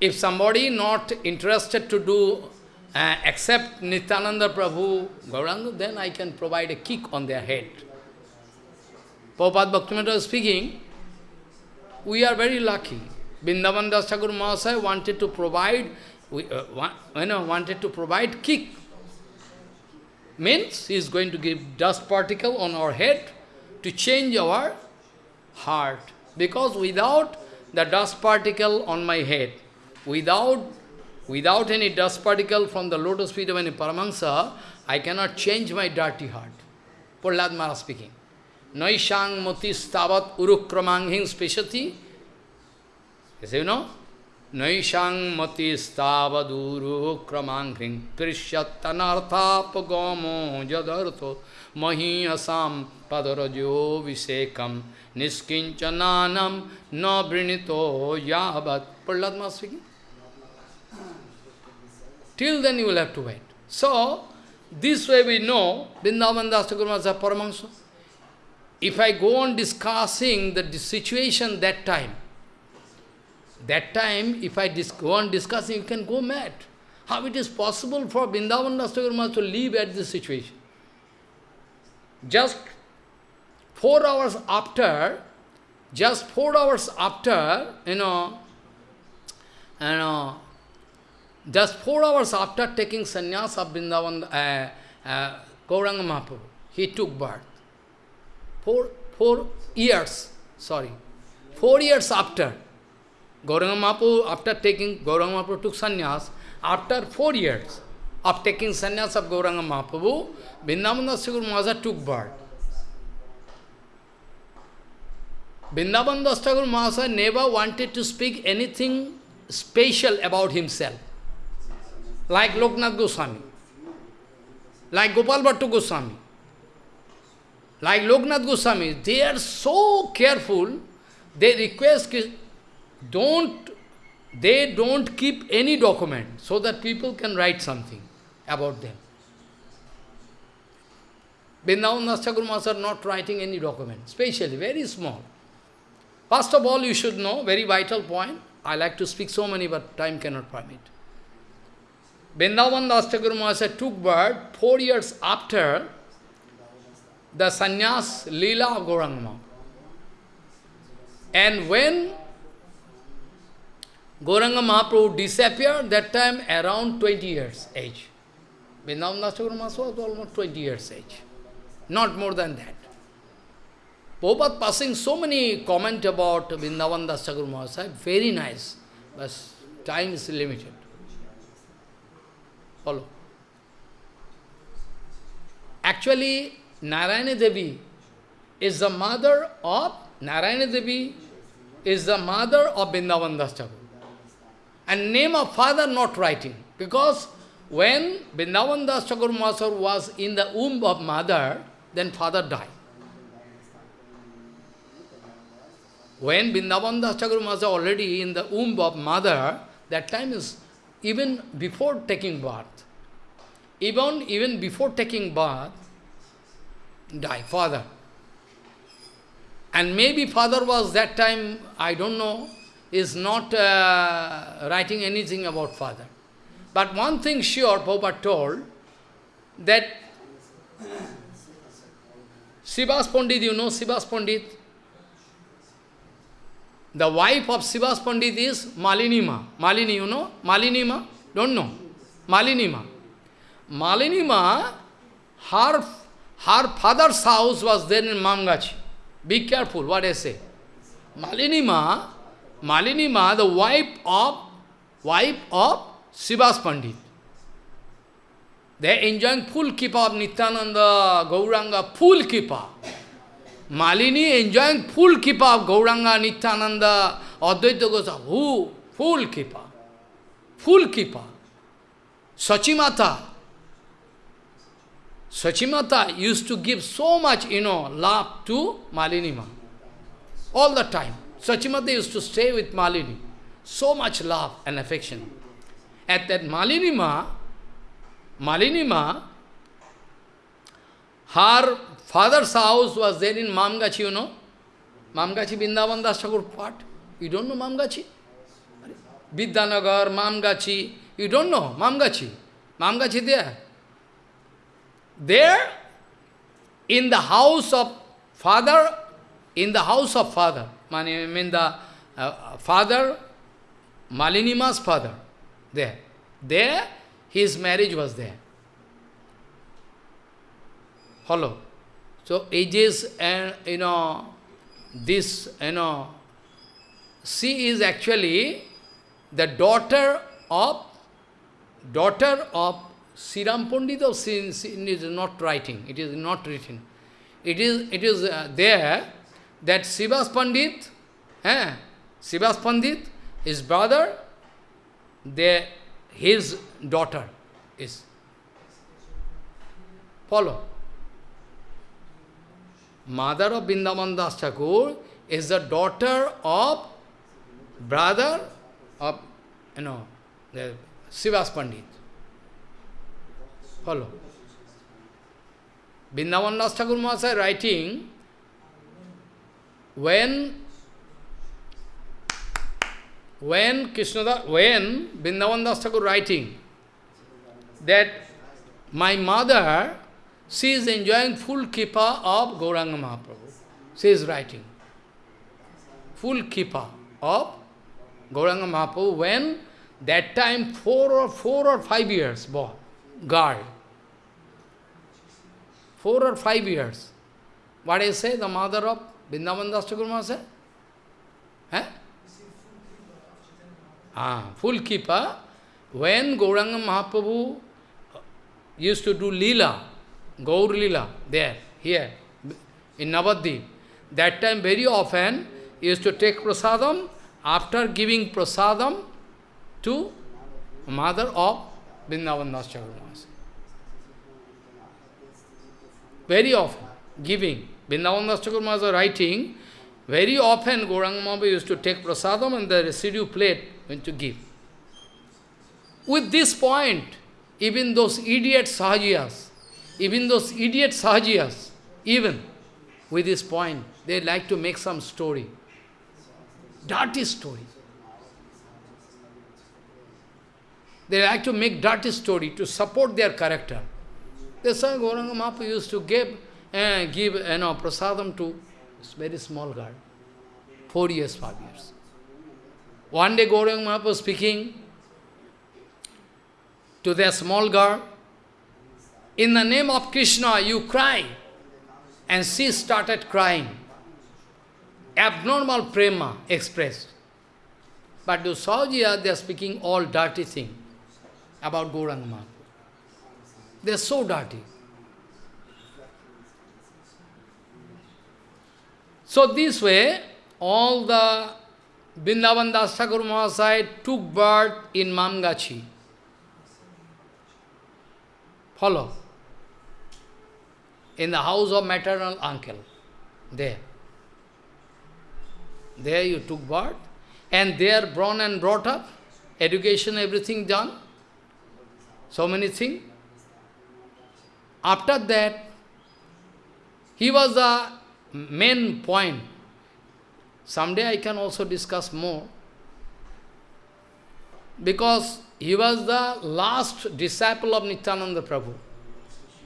if somebody not interested to do, uh, accept Nityananda Prabhu, Gauranga, then I can provide a kick on their head. Prabhupada Bhaktivinoda speaking, we are very lucky. Vrindavan Das Thakur Mahasaya wanted to provide, we, uh, you know, wanted to provide kick. Means he is going to give dust particle on our head to change our heart. Because without the dust particle on my head, without, without any dust particle from the lotus feet of any Paramahansa, I cannot change my dirty heart. Prahlad Maharaj speaking. Naishang mati stavat urukramanghin speshati. Yes, you know? Naishang mati stavat urukramanghin prishyattanarthapagamo jadartho mahiyasam padarajo visekam niskinchananam na brinito yavat. Prahlad Maharaj speaking. Till then you will have to wait. So, this way we know Vrindavan Das Thakur Paramahansa. If I go on discussing the situation that time, that time, if I go on discussing, you can go mad. How it is possible for Vrindavan Das to live at this situation? Just four hours after, just four hours after, you know, you know, just four hours after taking sannyas of Vrindavan, uh, uh, Gauranga Mahaprabhu, he took birth. Four, four years, sorry, four years after, Gauranga Mahaprabhu, after taking, Gauranga Mahaprabhu took sannyas, after four years of taking sannyas of Gauranga Mahaprabhu, Vrindavan Dasaguru Maharaj took birth. Vrindavan Das Thakur Maharaj never wanted to speak anything special about himself, like Loknath Goswami, like Gopal Bhatta Goswami, like Loknath Goswami. They are so careful, they request, don't, they don't keep any document so that people can write something about them. Vrindavan Das Thakur Maharaj are not writing any document, specially, very small. First of all, you should know, very vital point, I like to speak so many, but time cannot permit. Vrindavan Das Thakur took birth four years after the sannyas lila of Gauranga And when Gauranga Mahaprabhu disappeared, that time around 20 years age. Vrindavan Das Thakur was almost 20 years age, not more than that. Prabhupada passing so many comment about Vrindavan Das Thakur very nice, but time is limited. Follow. Actually, Narayana Devi is the mother of, Narayana Devi is the mother of Vrindavan Das Thakur. And name of father not writing, because when Vrindavan Das Thakur Mahasaya was in the womb of mother, then father died. When Vrindavan Das Thakur was already in the womb of mother, that time is even before taking birth. Even, even before taking birth, die, father. And maybe father was that time, I don't know, is not uh, writing anything about father. But one thing sure, Prabhupada told, that Srivas Pandit, you know Srivas Pandit? The wife of Srivas Pandit is Malinima. Malini, you know? Malinima? Don't know. Malinima. Malinima, her, her father's house was there in Mamgachi. Be careful what I say. Malinima, Malinima, the wife of, wife of Srivas Pandit. They enjoying full kippa of Nityananda, Gauranga, full kippa. Malini enjoying full kippa of Gauranga, Nityananda, Advaita Goswami. Who? Full kippa. Full kippa. Sachimata. Sachimata used to give so much, you know, love to Malinima. All the time. Sachimata used to stay with Malini. So much love and affection. At that Malinima, Malinima, her father's house was there in Mamgachi, you know. Mamgachi, Vrindavan Das part. You don't know Mamgachi? Vidyanagar, Mamgachi. You don't know Mamgachi? Mamgachi there. There, in the house of father, in the house of father, I mean the uh, father, Malinima's father, there. There, his marriage was there. Follow. So ages and you know this you know she is actually the daughter of daughter of Siram Pandit or Sin, is not writing, it is not written. It is it is uh, there that Srivas Pandit, eh, Srivas Pandit, his brother, there his daughter is. Follow. Mother of Vrindavan Das Thakur is the daughter of brother of, you know, the Srivas Pandit. Follow. Vrindavan Das Thakur Mahasaya writing, when when Krishna, when Vrindavan Das Thakur writing that my mother, she is enjoying full kippa of Gauranga Mahaprabhu. She is writing. Full keeper of Gauranga Mahaprabhu when that time four or four or five years boy, girl. Four or five years. What I say, the mother of Vrindavan Das said? Eh? Ah, full keeper. When Gauranga Mahaprabhu used to do lila, Gaur lila, there, here, in Navadvip, that time very often used to take prasadam, after giving prasadam to mother of Vrindavan Very often, giving. Vrindavan Das writing, very often Gauranga Mahaprabhu used to take prasadam and the residue plate went to give. With this point, even those idiot sahajiyas, even those idiot sahajiyas, even with this point, they like to make some story. Dirty story. They like to make dirty story to support their character. That's why Gauranga Mahaprabhu used to give, uh, give you know, prasadam to very small girl. Four years, five years. One day Gauranga Mahaprabhu speaking to their small girl, in the name of Krishna, you cry. And she started crying. Abnormal prema expressed. But to Sahajiya, uh, they are speaking all dirty thing about Gauranga. They are so dirty. So this way, all the Vrindavan Das Mahasaya took birth in Mamgachi. Follow. In the house of maternal uncle. There. There you took birth. And there born and brought up. Education, everything done. So many things. After that, he was the main point. Someday I can also discuss more. Because he was the last disciple of Nityananda Prabhu.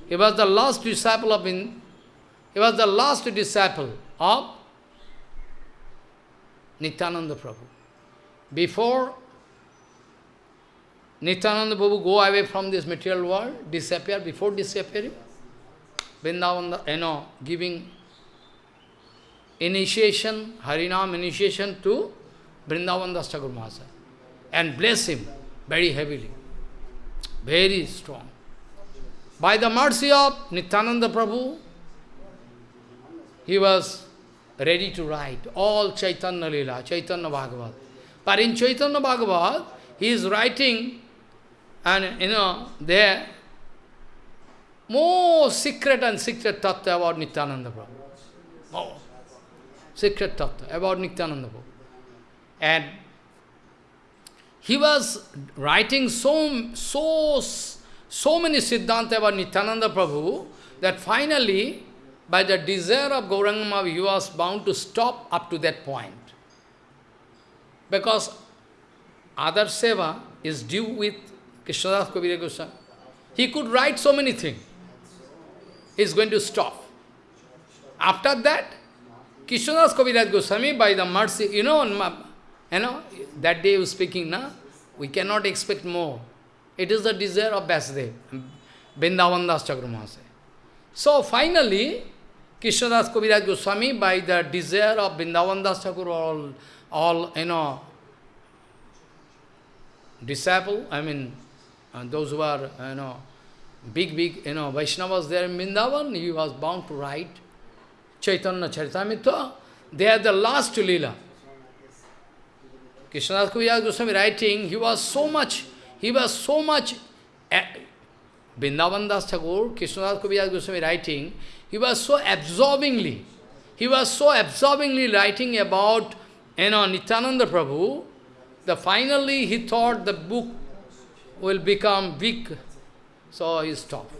He was the last disciple of in, he was the last disciple of Nityananda Prabhu. Before Nityananda Prabhu go away from this material world, disappear, before disappearing, Vrindavan, you know, giving initiation, Harinam initiation to Vrindavan Das Thakur Mahasaya and bless him very heavily, very strong. By the mercy of Nityananda Prabhu, he was ready to write all Chaitanya Lila, Chaitanya Bhagavat. But in Chaitanya Bhagavat, he is writing, and you know, there, more secret and secret tattva about Nityananda Prabhu. More secret tattva about Nityananda Prabhu. And he was writing so, so, so many Siddhanta about Nityananda Prabhu that finally, by the desire of Gauranga he was bound to stop up to that point. Because other seva is due with Krishnadas Kaviraj Goswami. He could write so many things. He is going to stop. After that, Krishnadas Kaviraj Goswami, by the mercy, you know, you know, that day he was speaking, na? we cannot expect more. It is the desire of Vasudev, Vrindavan Das Thakur Mahasaya. So finally, Krishnadas Kaviraj Goswami, by the desire of Vrindavan Das all, all, you know, disciple, I mean, uh, those who are, you know, big, big, you know, Vaishnavas there in Vrindavan, he was bound to write Chaitanya Charitamrita. They are the last lila. Krishnadas Kaviraj Goswami writing, he was so much, he was so much, uh, Vrindavan Das Thakur, Krishnadas Kaviraj Goswami writing, he was so absorbingly, he was so absorbingly writing about, you know, Nityananda Prabhu, that finally he thought the book will become weak, so he stopped.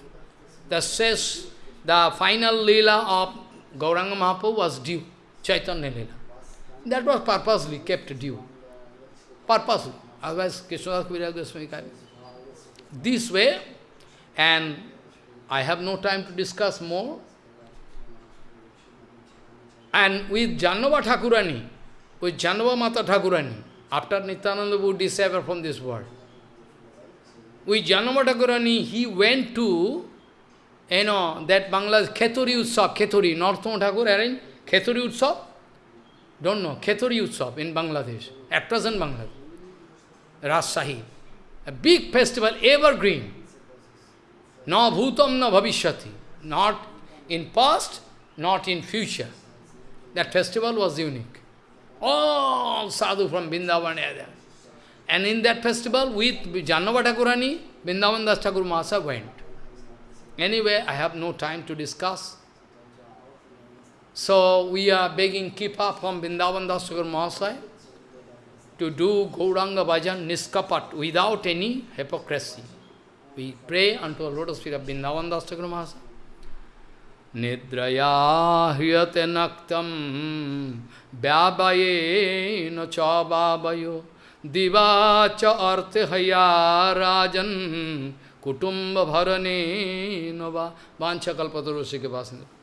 The says, the final lila of Gauranga Mahaprabhu was due, Chaitanya lila. That was purposely kept due purposely. Otherwise, Krishnadas Kaviraj Goswami This way, and I have no time to discuss more. And with Jahnava Thakurani, with Jahnava Mata Thakurani, after Nityananda would disappear from this world, with Jahnava Thakurani, he went to, you know, that Bangladesh Kheturi Utsav, Kheturi, Narottam Thakur arranged Kheturi Utsav. Don't know, Kheturi Utsav in Bangladesh, at present Bangladesh. Rajshahi. A big festival, evergreen. Na bhutam na bhavishyati. Not in past, not in future. That festival was unique. All sadhu from Vrindavan there. And in that festival, with Jahnava Thakurani, Vrindavan Das Mahasa went. Anyway, I have no time to discuss. So we are begging Kipa from Vrindavan Das Mahasaya to do Gauranga Bhajan Niskapat without any hypocrisy. We pray unto the lotus feet of Vrindavan Das Thakur Mahasaya. Nidraya hriyate naktam vyavaye no cha vavayo diva cha arte haya rajan kutumba bharane no